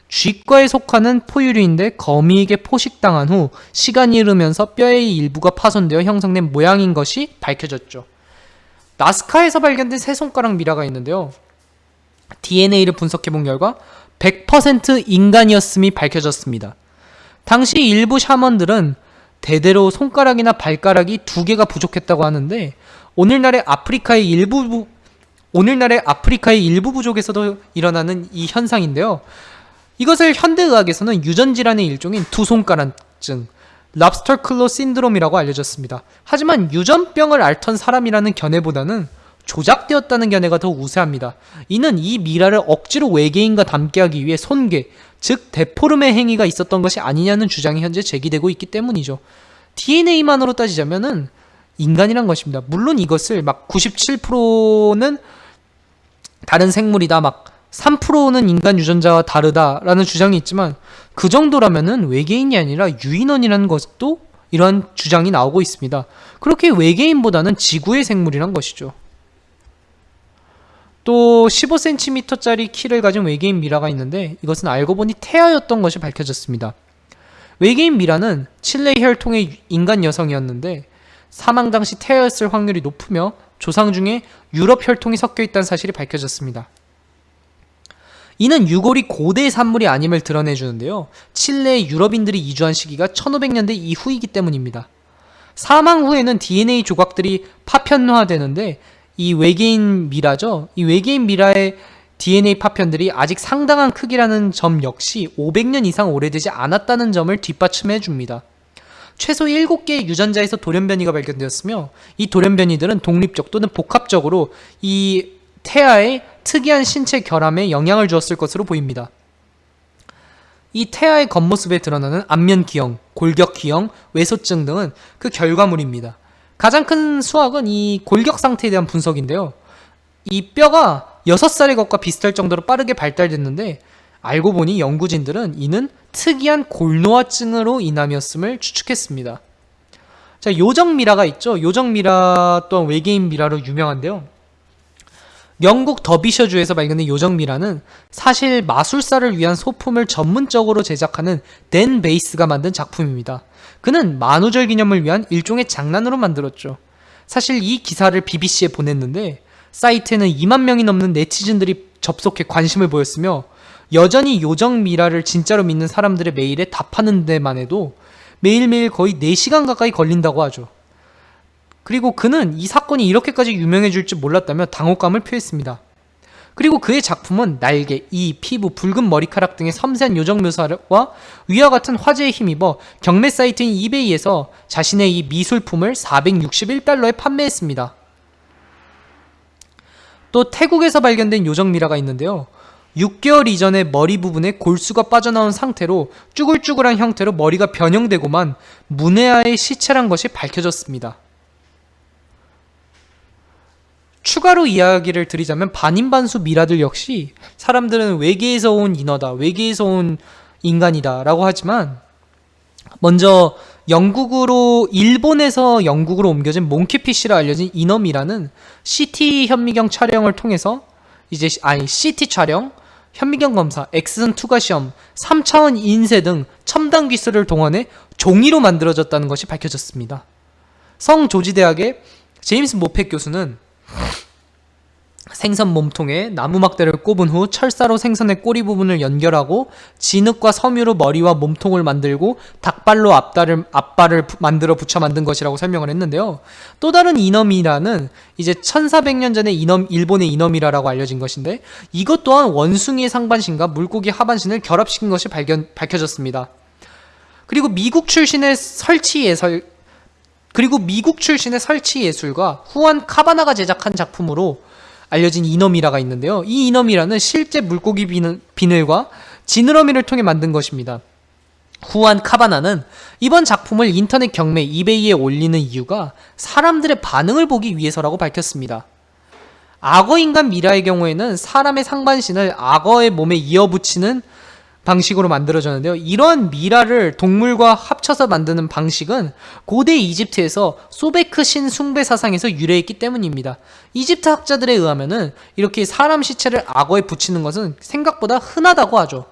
쥐과에 속하는 포유류인데 거미에게 포식당한 후 시간이 흐르면서 뼈의 일부가 파손되어 형성된 모양인 것이 밝혀졌죠. 나스카에서 발견된 세 손가락 미라가 있는데요. DNA를 분석해본 결과 100% 인간이었음이 밝혀졌습니다. 당시 일부 샤먼들은 대대로 손가락이나 발가락이 두 개가 부족했다고 하는데 오늘날의 아프리카의 일부 오늘날의 아프리카의 일부 부족에서도 일어나는 이 현상인데요. 이것을 현대의학에서는 유전질환의 일종인 두 손가락증, 랍스터 클로 신드롬이라고 알려졌습니다. 하지만 유전병을 앓던 사람이라는 견해보다는 조작되었다는 견해가 더 우세합니다. 이는 이 미라를 억지로 외계인과 닮게 하기 위해 손괴, 즉 데포름의 행위가 있었던 것이 아니냐는 주장이 현재 제기되고 있기 때문이죠. DNA만으로 따지자면은 인간이란 것입니다. 물론 이것을 막 97%는 다른 생물이다, 막 3%는 인간 유전자와 다르다라는 주장이 있지만 그 정도라면은 외계인이 아니라 유인원이라는 것도 이러한 주장이 나오고 있습니다. 그렇게 외계인보다는 지구의 생물이란 것이죠. 또 15cm짜리 키를 가진 외계인 미라가 있는데 이것은 알고 보니 태아였던 것이 밝혀졌습니다. 외계인 미라는 칠레 혈통의 인간 여성이었는데 사망 당시 태아였을 확률이 높으며 조상 중에 유럽 혈통이 섞여 있다는 사실이 밝혀졌습니다. 이는 유골이 고대 산물이 아님을 드러내주는데요. 칠레에 유럽인들이 이주한 시기가 1500년대 이후이기 때문입니다. 사망 후에는 DNA 조각들이 파편화되는데 이 외계인 미라죠. 이 외계인 미라의 DNA 파편들이 아직 상당한 크기라는 점 역시 500년 이상 오래되지 않았다는 점을 뒷받침해 줍니다. 최소 7개의 유전자에서 돌연변이가 발견되었으며 이 돌연변이들은 독립적 또는 복합적으로 이 태아의 특이한 신체 결함에 영향을 주었을 것으로 보입니다. 이 태아의 겉모습에 드러나는 안면 기형, 골격 기형, 외소증 등은 그 결과물입니다. 가장 큰 수학은 이 골격 상태에 대한 분석인데요. 이 뼈가 6살의 것과 비슷할 정도로 빠르게 발달됐는데 알고 보니 연구진들은 이는 특이한 골노화증으로 인함이었음을 추측했습니다. 자, 요정 미라가 있죠. 요정 미라 또한 외계인 미라로 유명한데요. 영국 더비셔주에서 발견된 요정미라는 사실 마술사를 위한 소품을 전문적으로 제작하는 댄 베이스가 만든 작품입니다. 그는 만우절 기념을 위한 일종의 장난으로 만들었죠. 사실 이 기사를 BBC에 보냈는데 사이트에는 2만 명이 넘는 네티즌들이 접속해 관심을 보였으며 여전히 요정 미라를 진짜로 믿는 사람들의 메일에 답하는 데만 해도 매일매일 거의 4시간 가까이 걸린다고 하죠. 그리고 그는 이 사건이 이렇게까지 유명해질 줄 몰랐다며 당혹감을 표했습니다. 그리고 그의 작품은 날개, 이, 피부, 붉은 머리카락 등의 섬세한 요정 묘사와 위와 같은 화제에 힘입어 경매 사이트인 이베이에서 자신의 이 미술품을 461달러에 판매했습니다. 또 태국에서 발견된 요정 미라가 있는데요. 6개월 이전에 머리 부분에 골수가 빠져나온 상태로 쭈글쭈글한 형태로 머리가 변형되고만 문해아의 시체란 것이 밝혀졌습니다. 추가로 이야기를 드리자면 반인반수 미라들 역시 사람들은 외계에서 온 인어다, 외계에서 온 인간이다 라고 하지만 먼저 영국으로 일본에서 영국으로 옮겨진 몽키피쉬로 알려진 인어미라는 CT 현미경 촬영을 통해서 이제 아니 CT 촬영, 현미경 검사, 엑스선 투과 시험, 3차원 인쇄 등 첨단 기술을 동원해 종이로 만들어졌다는 것이 밝혀졌습니다. 성 조지 대학의 제임스 모펫 교수는 생선 몸통에 나무 막대를 꼽은 후 철사로 생선의 꼬리 부분을 연결하고 진흙과 섬유로 머리와 몸통을 만들고 닭발로 앞다를, 앞발을 만들어 붙여 만든 것이라고 설명을 했는데요. 또 다른 이너미라는 이제 1400년 전에 이넘, 일본의 이너미라라고 알려진 것인데 이것 또한 원숭이의 상반신과 물고기 하반신을 결합시킨 것이 발견, 밝혀졌습니다. 그리고 미국 출신의 설치 예설 그리고 미국 출신의 설치 예술가 후안 카바나가 제작한 작품으로 알려진 이너미라가 있는데요. 이 이너미라는 실제 물고기 비늘, 비늘과 지느러미를 통해 만든 것입니다. 후안 카바나는 이번 작품을 인터넷 경매 이베이에 올리는 이유가 사람들의 반응을 보기 위해서라고 밝혔습니다. 악어 인간 미라의 경우에는 사람의 상반신을 악어의 몸에 이어붙이는 방식으로 만들어졌는데요. 이러한 미라를 동물과 합쳐서 만드는 방식은 고대 이집트에서 소베크 신 숭배 사상에서 유래했기 때문입니다. 이집트 학자들에 의하면은 이렇게 사람 시체를 악어에 붙이는 것은 생각보다 흔하다고 하죠.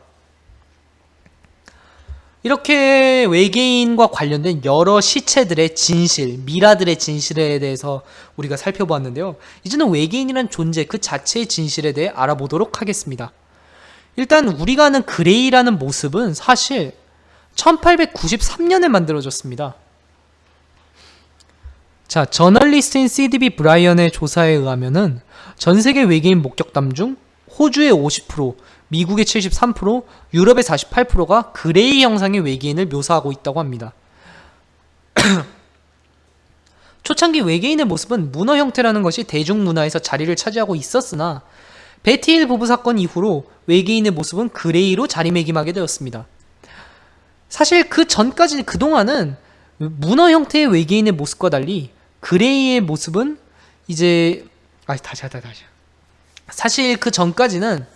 이렇게 외계인과 관련된 여러 시체들의 진실, 미라들의 진실에 대해서 우리가 살펴보았는데요. 이제는 외계인이란 존재 그 자체의 진실에 대해 알아보도록 하겠습니다. 일단 우리가 아는 그레이라는 모습은 사실 1893년에 만들어졌습니다. 자, 저널리스트인 CDB 브라이언의 조사에 의하면은 전 세계 외계인 목격담 중 호주의 50%, 미국의 73%, 유럽의 48%가 그레이 형상의 외계인을 묘사하고 있다고 합니다. 초창기 외계인의 모습은 문어 형태라는 것이 대중문화에서 자리를 차지하고 있었으나 베티 힐 부부 사건 이후로 외계인의 모습은 그레이로 자리매김하게 되었습니다. 사실 그 전까지 그동안은 문어 형태의 외계인의 모습과 달리 그레이의 모습은 이제 아 다시 하다 다시 사실 그 전까지는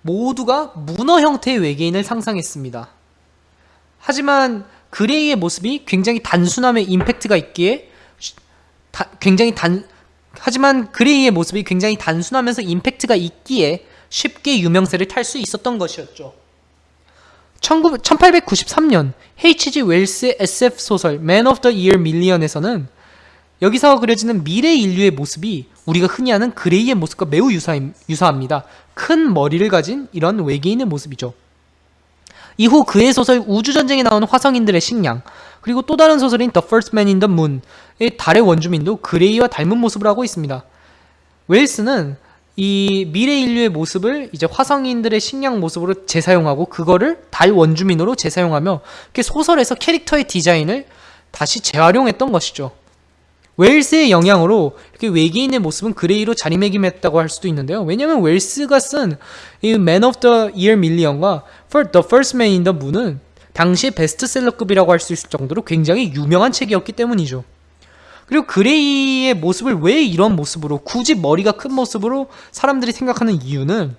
모두가 문어 형태의 외계인을 상상했습니다. 하지만 그레이의 모습이 굉장히 단순함에 임팩트가 있기에 다, 굉장히 단 하지만 그레이의 모습이 굉장히 단순하면서 임팩트가 있기에 쉽게 유명세를 탈 수 있었던 것이었죠. 19 1893년 H.G. 웰스의 SF 소설 Man of the Year Million에서는 여기서 그려지는 미래 인류의 모습이 우리가 흔히 아는 그레이의 모습과 매우 유사, 유사합니다. 큰 머리를 가진 이런 외계인의 모습이죠. 이후 그의 소설 우주전쟁에 나오는 화성인들의 식량, 그리고 또 다른 소설인 The First Men in the Moon의 달의 원주민도 그레이와 닮은 모습을 하고 있습니다. 웰스는 이 미래 인류의 모습을 이제 화성인들의 식량 모습으로 재사용하고 그거를 달 원주민으로 재사용하며 소설에서 캐릭터의 디자인을 다시 재활용했던 것이죠. 웰스의 영향으로 이렇게 외계인의 모습은 그레이로 자리매김했다고 할 수도 있는데요. 왜냐하면 웰스가 쓴 이 Man of the Year Million과 the First Man in the Moon은 당시의 베스트셀러급이라고 할 수 있을 정도로 굉장히 유명한 책이었기 때문이죠. 그리고 그레이의 모습을 왜 이런 모습으로 굳이 머리가 큰 모습으로 사람들이 생각하는 이유는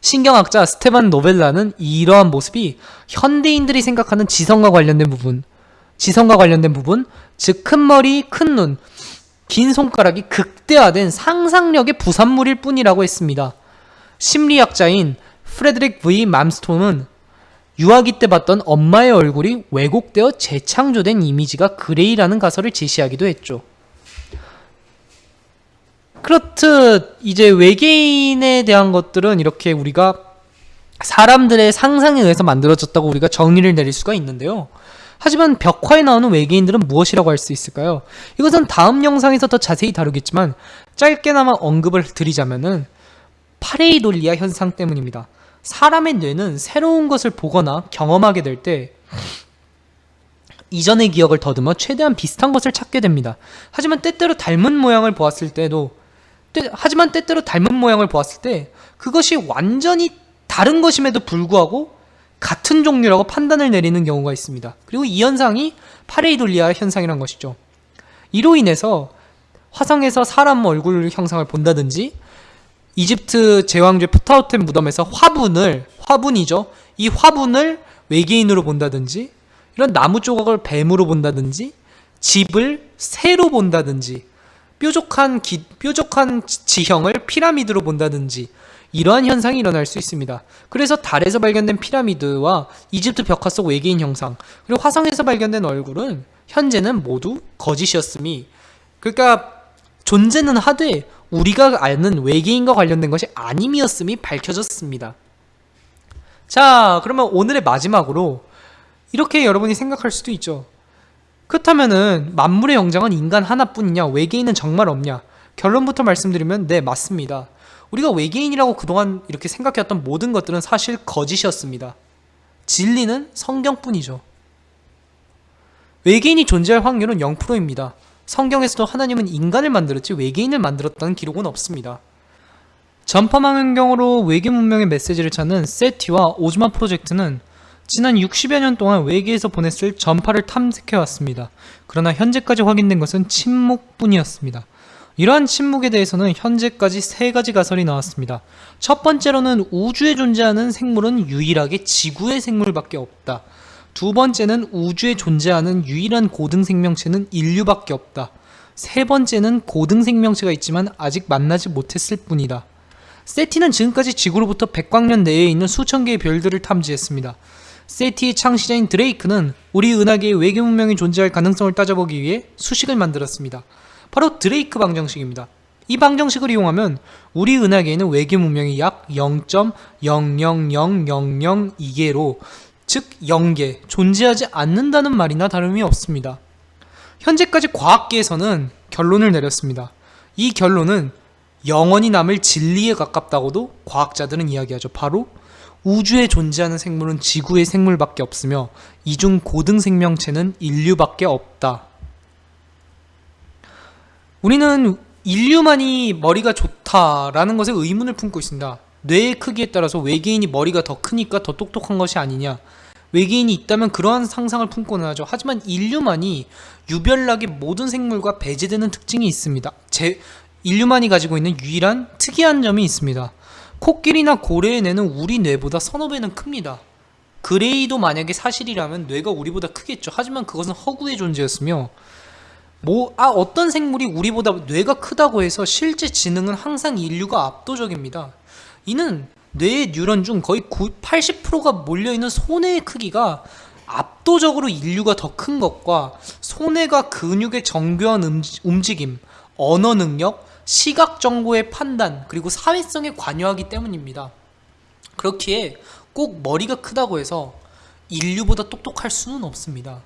신경학자 스테반 노벨라는 이러한 모습이 현대인들이 생각하는 지성과 관련된 부분, 지성과 관련된 부분, 즉 큰 머리, 큰 눈, 긴 손가락이 극대화된 상상력의 부산물일 뿐이라고 했습니다. 심리학자인 프레드릭 V 맘스트롬은 유아기 때 봤던 엄마의 얼굴이 왜곡되어 재창조된 이미지가 그레이라는 가설을 제시하기도 했죠. 그렇듯 이제 외계인에 대한 것들은 이렇게 우리가 사람들의 상상에 의해서 만들어졌다고 우리가 정의를 내릴 수가 있는데요. 하지만 벽화에 나오는 외계인들은 무엇이라고 할 수 있을까요? 이것은 다음 영상에서 더 자세히 다루겠지만 짧게나마 언급을 드리자면은 파레이돌리아 현상 때문입니다. 사람의 뇌는 새로운 것을 보거나 경험하게 될 때 이전의 기억을 더듬어 최대한 비슷한 것을 찾게 됩니다. 하지만 때때로 닮은 모양을 보았을 때도 때, 하지만 때때로 닮은 모양을 보았을 때 그것이 완전히 다른 것임에도 불구하고 같은 종류라고 판단을 내리는 경우가 있습니다. 그리고 이 현상이 파레이돌리아 현상이란 것이죠. 이로 인해서 화성에서 사람 얼굴 형상을 본다든지 이집트 제왕제 푸타우템 무덤에서 화분을 화분이죠. 이 화분을 외계인으로 본다든지 이런 나무 조각을 뱀으로 본다든지 집을 새로 본다든지 뾰족한 기, 뾰족한 지형을 피라미드로 본다든지 이러한 현상이 일어날 수 있습니다. 그래서 달에서 발견된 피라미드와 이집트 벽화 속 외계인 형상 그리고 화성에서 발견된 얼굴은 현재는 모두 거짓이었음이 그러니까 존재는 하되 우리가 아는 외계인과 관련된 것이 아님이었음이 밝혀졌습니다. 자, 그러면 오늘의 마지막으로 이렇게 여러분이 생각할 수도 있죠. 그렇다면은 만물의 영장은 인간 하나뿐이냐? 외계인은 정말 없냐? 결론부터 말씀드리면 네, 맞습니다. 우리가 외계인이라고 그동안 이렇게 생각해왔던 모든 것들은 사실 거짓이었습니다. 진리는 성경뿐이죠. 외계인이 존재할 확률은 0%입니다. 성경에서도 하나님은 인간을 만들었지 외계인을 만들었다는 기록은 없습니다. 전파망원경으로 외계 문명의 메시지를 찾는 세티와 오즈마 프로젝트는 지난 60여 년 동안 외계에서 보냈을 전파를 탐색해왔습니다. 그러나 현재까지 확인된 것은 침묵뿐이었습니다. 이러한 침묵에 대해서는 현재까지 세 가지 가설이 나왔습니다. 첫 번째로는 우주에 존재하는 생물은 유일하게 지구의 생물밖에 없다. 두 번째는 우주에 존재하는 유일한 고등 생명체는 인류밖에 없다. 세 번째는 고등 생명체가 있지만 아직 만나지 못했을 뿐이다. 세티는 지금까지 지구로부터 백광년 내에 있는 수천 개의 별들을 탐지했습니다. 세티의 창시자인 드레이크는 우리 은하계의 외계 문명이 존재할 가능성을 따져보기 위해 수식을 만들었습니다. 바로 드레이크 방정식입니다. 이 방정식을 이용하면 우리 은하계에는 외계 문명이 약 0.000002개로 즉 0개 존재하지 않는다는 말이나 다름이 없습니다. 현재까지 과학계에서는 결론을 내렸습니다. 이 결론은 영원히 남을 진리에 가깝다고도 과학자들은 이야기하죠. 바로 우주에 존재하는 생물은 지구의 생물밖에 없으며 이중 고등 생명체는 인류밖에 없다. 우리는 인류만이 머리가 좋다라는 것에 의문을 품고 있습니다. 뇌의 크기에 따라서 외계인이 머리가 더 크니까 더 똑똑한 것이 아니냐. 외계인이 있다면 그러한 상상을 품고는 하죠. 하지만 인류만이 유별나게 모든 생물과 배제되는 특징이 있습니다. 제, 인류만이 가지고 있는 유일한 특이한 점이 있습니다. 코끼리나 고래의 뇌는 우리 뇌보다 서너 배는 큽니다. 그레이도 만약에 사실이라면 뇌가 우리보다 크겠죠. 하지만 그것은 허구의 존재였으며 뭐, 아, 어떤 생물이 우리보다 뇌가 크다고 해서 실제 지능은 항상 인류가 압도적입니다. 이는 뇌의 뉴런 중 거의 80%가 몰려있는 손해의 크기가 압도적으로 인류가 더 큰 것과 손해가 근육의 정교한 움직임, 언어 능력, 시각 정보의 판단, 그리고 사회성에 관여하기 때문입니다. 그렇기에 꼭 머리가 크다고 해서 인류보다 똑똑할 수는 없습니다.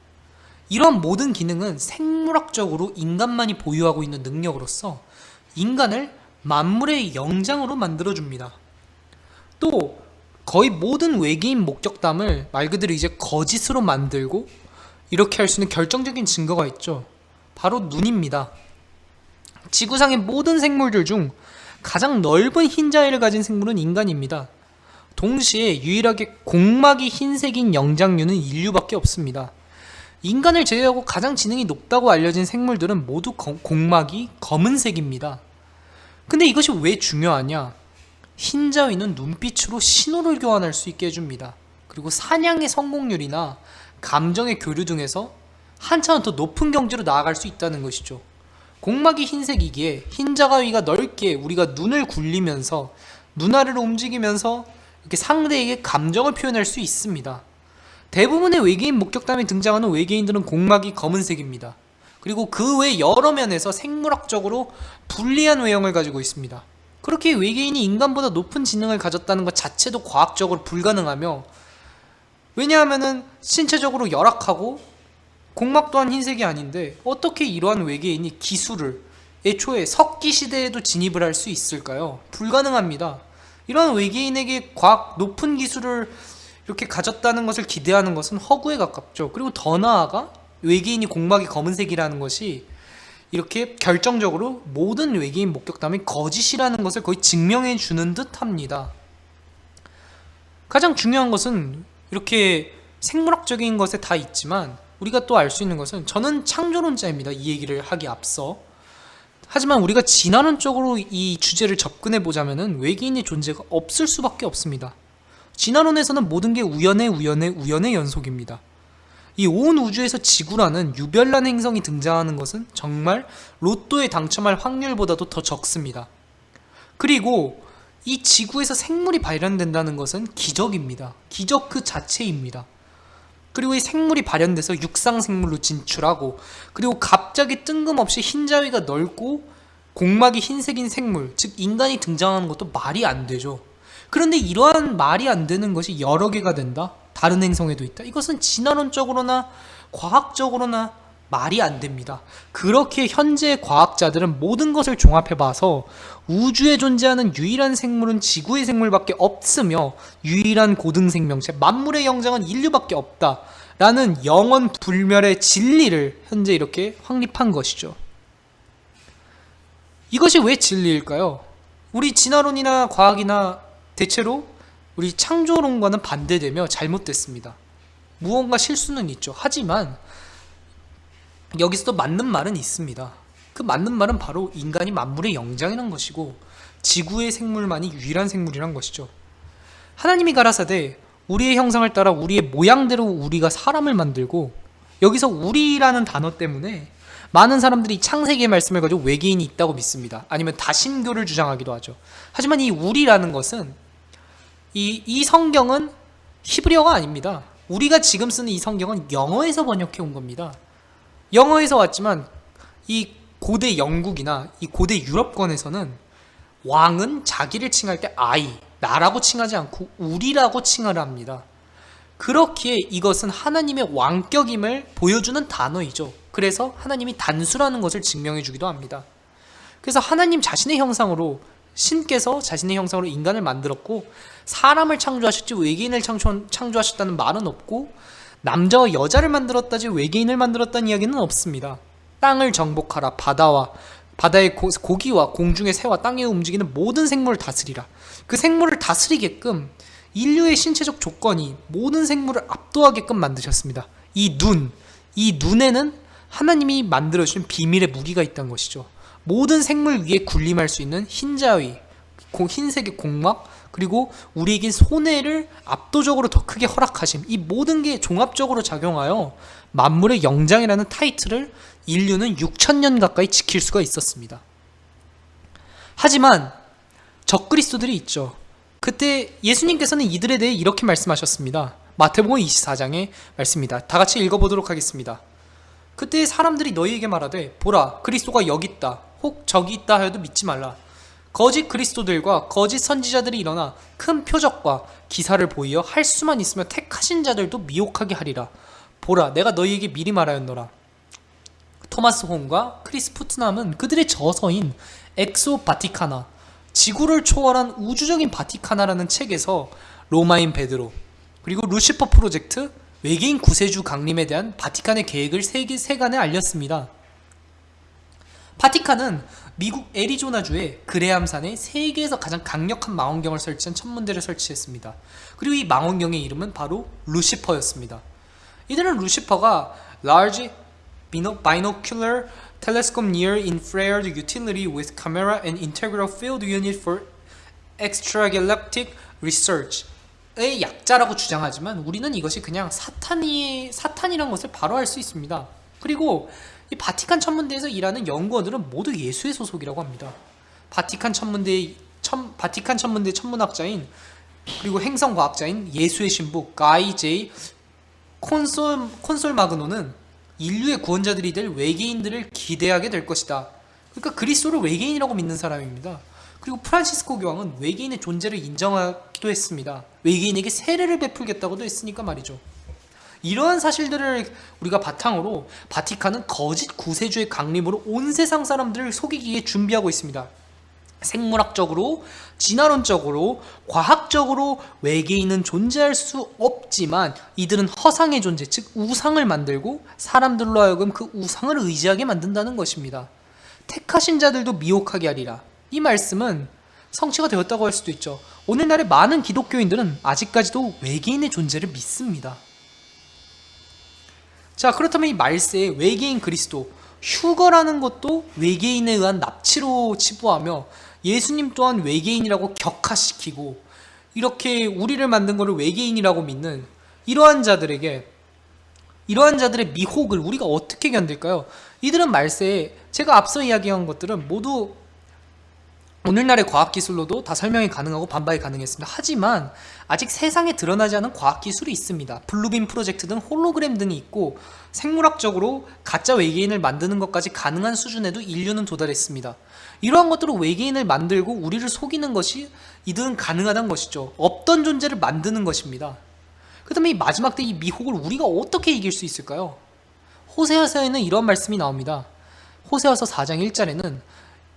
이러한 모든 기능은 생물학적으로 인간만이 보유하고 있는 능력으로서 인간을 만물의 영장으로 만들어줍니다. 또 거의 모든 외계인 목격담을 말 그대로 이제 거짓으로 만들고 이렇게 할 수 있는 결정적인 증거가 있죠. 바로 눈입니다. 지구상의 모든 생물들 중 가장 넓은 흰자위를 가진 생물은 인간입니다. 동시에 유일하게 공막이 흰색인 영장류는 인류밖에 없습니다. 인간을 제외하고 가장 지능이 높다고 알려진 생물들은 모두 거- 공막이 검은색입니다. 근데 이것이 왜 중요하냐? 흰자위는 눈빛으로 신호를 교환할 수 있게 해줍니다. 그리고 사냥의 성공률이나 감정의 교류 등에서 한차원 더 높은 경지로 나아갈 수 있다는 것이죠. 공막이 흰색이기에 흰자가위가 넓게 우리가 눈을 굴리면서 눈알을 움직이면서 이렇게 상대에게 감정을 표현할 수 있습니다. 대부분의 외계인 목격담에 등장하는 외계인들은 공막이 검은색입니다. 그리고 그 외 여러 면에서 생물학적으로 불리한 외형을 가지고 있습니다. 그렇게 외계인이 인간보다 높은 지능을 가졌다는 것 자체도 과학적으로 불가능하며 왜냐하면은 신체적으로 열악하고 공막 또한 흰색이 아닌데 어떻게 이러한 외계인이 기술을 애초에 석기 시대에도 진입을 할 수 있을까요? 불가능합니다. 이러한 외계인에게 과학 높은 기술을 이렇게 가졌다는 것을 기대하는 것은 허구에 가깝죠. 그리고 더 나아가 외계인이 공막이 검은색이라는 것이 이렇게 결정적으로 모든 외계인 목격담이 거짓이라는 것을 거의 증명해 주는 듯 합니다. 가장 중요한 것은 이렇게 생물학적인 것에 다 있지만 우리가 또 알 수 있는 것은 저는 창조론자입니다. 이 얘기를 하기 앞서. 하지만 우리가 진화론적으로 이 주제를 접근해 보자면은 외계인의 존재가 없을 수밖에 없습니다. 진화론에서는 모든 게 우연의 우연의 우연의 연속입니다. 이 온 우주에서 지구라는 유별난 행성이 등장하는 것은 정말 로또에 당첨할 확률보다도 더 적습니다. 그리고 이 지구에서 생물이 발현된다는 것은 기적입니다. 기적 그 자체입니다. 그리고 이 생물이 발현돼서 육상 생물로 진출하고 그리고 갑자기 뜬금없이 흰자위가 넓고 공막이 흰색인 생물 즉 인간이 등장하는 것도 말이 안 되죠. 그런데 이러한 말이 안 되는 것이 여러 개가 된다. 다른 행성에도 있다. 이것은 진화론적으로나 과학적으로나 말이 안 됩니다. 그렇게 현재 과학자들은 모든 것을 종합해 봐서 우주에 존재하는 유일한 생물은 지구의 생물밖에 없으며 유일한 고등 생명체 만물의 영장은 인류밖에 없다. 라는 영원 불멸의 진리를 현재 이렇게 확립한 것이죠. 이것이 왜 진리일까요? 우리 진화론이나 과학이나 대체로 우리 창조론과는 반대되며 잘못됐습니다. 무언가 실수는 있죠. 하지만 여기서도 맞는 말은 있습니다. 그 맞는 말은 바로 인간이 만물의 영장이란 것이고 지구의 생물만이 유일한 생물이란 것이죠. 하나님이 가라사대 우리의 형상을 따라 우리의 모양대로 우리가 사람을 만들고 여기서 우리라는 단어 때문에 많은 사람들이 창세기의 말씀을 가지고 외계인이 있다고 믿습니다. 아니면 다신교를 주장하기도 하죠. 하지만 이 우리라는 것은 이, 이 성경은 히브리어가 아닙니다. 우리가 지금 쓰는 이 성경은 영어에서 번역해 온 겁니다. 영어에서 왔지만 이 고대 영국이나 이 고대 유럽권에서는 왕은 자기를 칭할 때 I, 나라고 칭하지 않고 우리라고 칭하를 합니다. 그렇기에 이것은 하나님의 왕격임을 보여주는 단어이죠. 그래서 하나님이 단수라는 것을 증명해 주기도 합니다. 그래서 하나님 자신의 형상으로 신께서 자신의 형상으로 인간을 만들었고 사람을 창조하셨지 외계인을 창조, 창조하셨다는 말은 없고 남자와 여자를 만들었다지 외계인을 만들었다는 이야기는 없습니다. 땅을 정복하라 바다와 바다의 고, 고기와 공중의 새와 땅에 움직이는 모든 생물을 다스리라. 그 생물을 다스리게끔 인류의 신체적 조건이 모든 생물을 압도하게끔 만드셨습니다. 이 눈, 이 눈에는 하나님이 만들어주신 비밀의 무기가 있다는 것이죠. 모든 생물 위에 군림할 수 있는 흰 자위, 고- 흰색의 공막, 그리고 우리에게 손해를 압도적으로 더 크게 허락하심. 이 모든 게 종합적으로 작용하여 만물의 영장이라는 타이틀을 인류는 6천년 가까이 지킬 수가 있었습니다. 하지만 적그리스도들이 있죠. 그때 예수님께서는 이들에 대해 이렇게 말씀하셨습니다. 마태복음 24장의 말씀입니다. 다 같이 읽어보도록 하겠습니다. 그때 사람들이 너희에게 말하되 보라 그리스도가 여기 있다 혹 저기 있다 하여도 믿지 말라 거짓 그리스도들과 거짓 선지자들이 일어나 큰 표적과 기사를 보이어 할 수만 있으면 택하신 자들도 미혹하게 하리라 보라 내가 너희에게 미리 말하였노라 토마스 혼과 크리스 푸트남은 그들의 저서인 엑소 바티카나 지구를 초월한 우주적인 바티카나라는 책에서 로마인 베드로 그리고 루시퍼 프로젝트 외계인 구세주 강림에 대한 바티칸의 계획을 세계 세간에 알렸습니다. 바티칸은 미국 애리조나주의 그레암산에 세계에서 가장 강력한 망원경을 설치한 천문대를 설치했습니다. 그리고 이 망원경의 이름은 바로 루시퍼였습니다. 이들은 루시퍼가 Large Binocular Telescope Near Infrared Utility with Camera and Integral Field Unit for Extragalactic Research 의 약자라고 주장하지만 우리는 이것이 그냥 사탄이 사탄이란 것을 바로 알 수 있습니다. 그리고 이 바티칸 천문대에서 일하는 연구원들은 모두 예수의 소속이라고 합니다. 바티칸 천문대 천, 바티칸 천문대 천문학자인 그리고 행성 과학자인 예수의 신부 가이 제이 콘솔 콘솔 마그노는 인류의 구원자들이 될 외계인들을 기대하게 될 것이다. 그러니까 그리스도를 외계인이라고 믿는 사람입니다. 그리고 프란시스코 교황은 외계인의 존재를 인정하기도 했습니다. 외계인에게 세례를 베풀겠다고도 했으니까 말이죠. 이러한 사실들을 우리가 바탕으로 바티칸은 거짓 구세주의 강림으로 온 세상 사람들을 속이기에 준비하고 있습니다. 생물학적으로, 진화론적으로, 과학적으로 외계인은 존재할 수 없지만 이들은 허상의 존재, 즉 우상을 만들고 사람들로 하여금 그 우상을 의지하게 만든다는 것입니다. 택하신 자들도 미혹하게 하리라. 이 말씀은 성취가 되었다고 할 수도 있죠. 오늘날의 많은 기독교인들은 아직까지도 외계인의 존재를 믿습니다. 자, 그렇다면 이 말세에 외계인 그리스도, 휴거라는 것도 외계인에 의한 납치로 치부하며 예수님 또한 외계인이라고 격화시키고 이렇게 우리를 만든 것을 외계인이라고 믿는 이러한 자들에게 이러한 자들의 미혹을 우리가 어떻게 견딜까요? 이들은 말세에 제가 앞서 이야기한 것들은 모두 오늘날의 과학기술로도 다 설명이 가능하고 반박이 가능했습니다. 하지만 아직 세상에 드러나지 않은 과학기술이 있습니다. 블루빔 프로젝트 등 홀로그램 등이 있고 생물학적으로 가짜 외계인을 만드는 것까지 가능한 수준에도 인류는 도달했습니다. 이러한 것들로 외계인을 만들고 우리를 속이는 것이 이들은 가능하다는 것이죠. 없던 존재를 만드는 것입니다. 그 다음에 이 마지막 때 이 미혹을 우리가 어떻게 이길 수 있을까요? 호세아서에는 이런 말씀이 나옵니다. 호세아서 4장 1절에는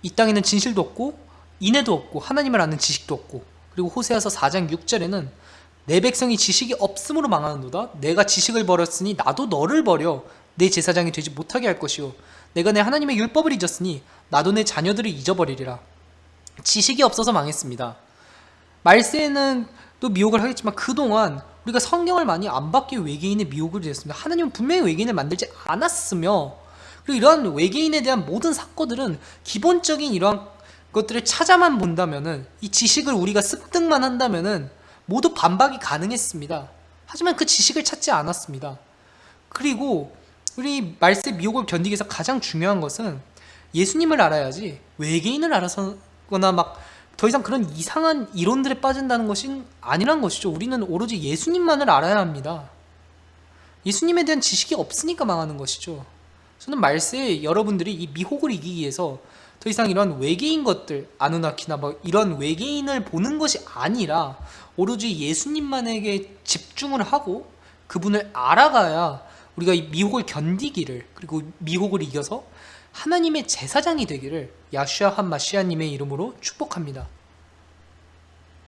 이 땅에는 진실도 없고 인애도 없고 하나님을 아는 지식도 없고 그리고 호세아서 4장 6절에는 내 백성이 지식이 없음으로 망하는도다. 내가 지식을 버렸으니 나도 너를 버려. 내 제사장이 되지 못하게 할 것이요. 내가 내 하나님의 율법을 잊었으니 나도 내 자녀들을 잊어버리리라. 지식이 없어서 망했습니다. 말세에는 또 미혹을 하겠지만 그동안 우리가 성경을 많이 안 받기 외계인의 미혹을 되었습니다. 하나님은 분명히 외계인을 만들지 않았으며 그리고 이러한 외계인에 대한 모든 사건들은 기본적인 이러한 것들을 찾아만 본다면은 이 지식을 우리가 습득만 한다면은 모두 반박이 가능했습니다. 하지만 그 지식을 찾지 않았습니다. 그리고 우리 말세 미혹을 견디기 위해서 가장 중요한 것은 예수님을 알아야지 외계인을 알아서거나 막 더 이상 그런 이상한 이론들에 빠진다는 것이 아니란 것이죠. 우리는 오로지 예수님만을 알아야 합니다. 예수님에 대한 지식이 없으니까 망하는 것이죠. 저는 말세에 여러분들이 이 미혹을 이기기 위해서 더 이상 이런 외계인 것들 아누나키나 뭐 이런 외계인을 보는 것이 아니라 오로지 예수님만에게 집중을 하고 그분을 알아가야 우리가 이 미혹을 견디기를 그리고 미혹을 이겨서 하나님의 제사장이 되기를 야슈아 한 마시아님의 이름으로 축복합니다.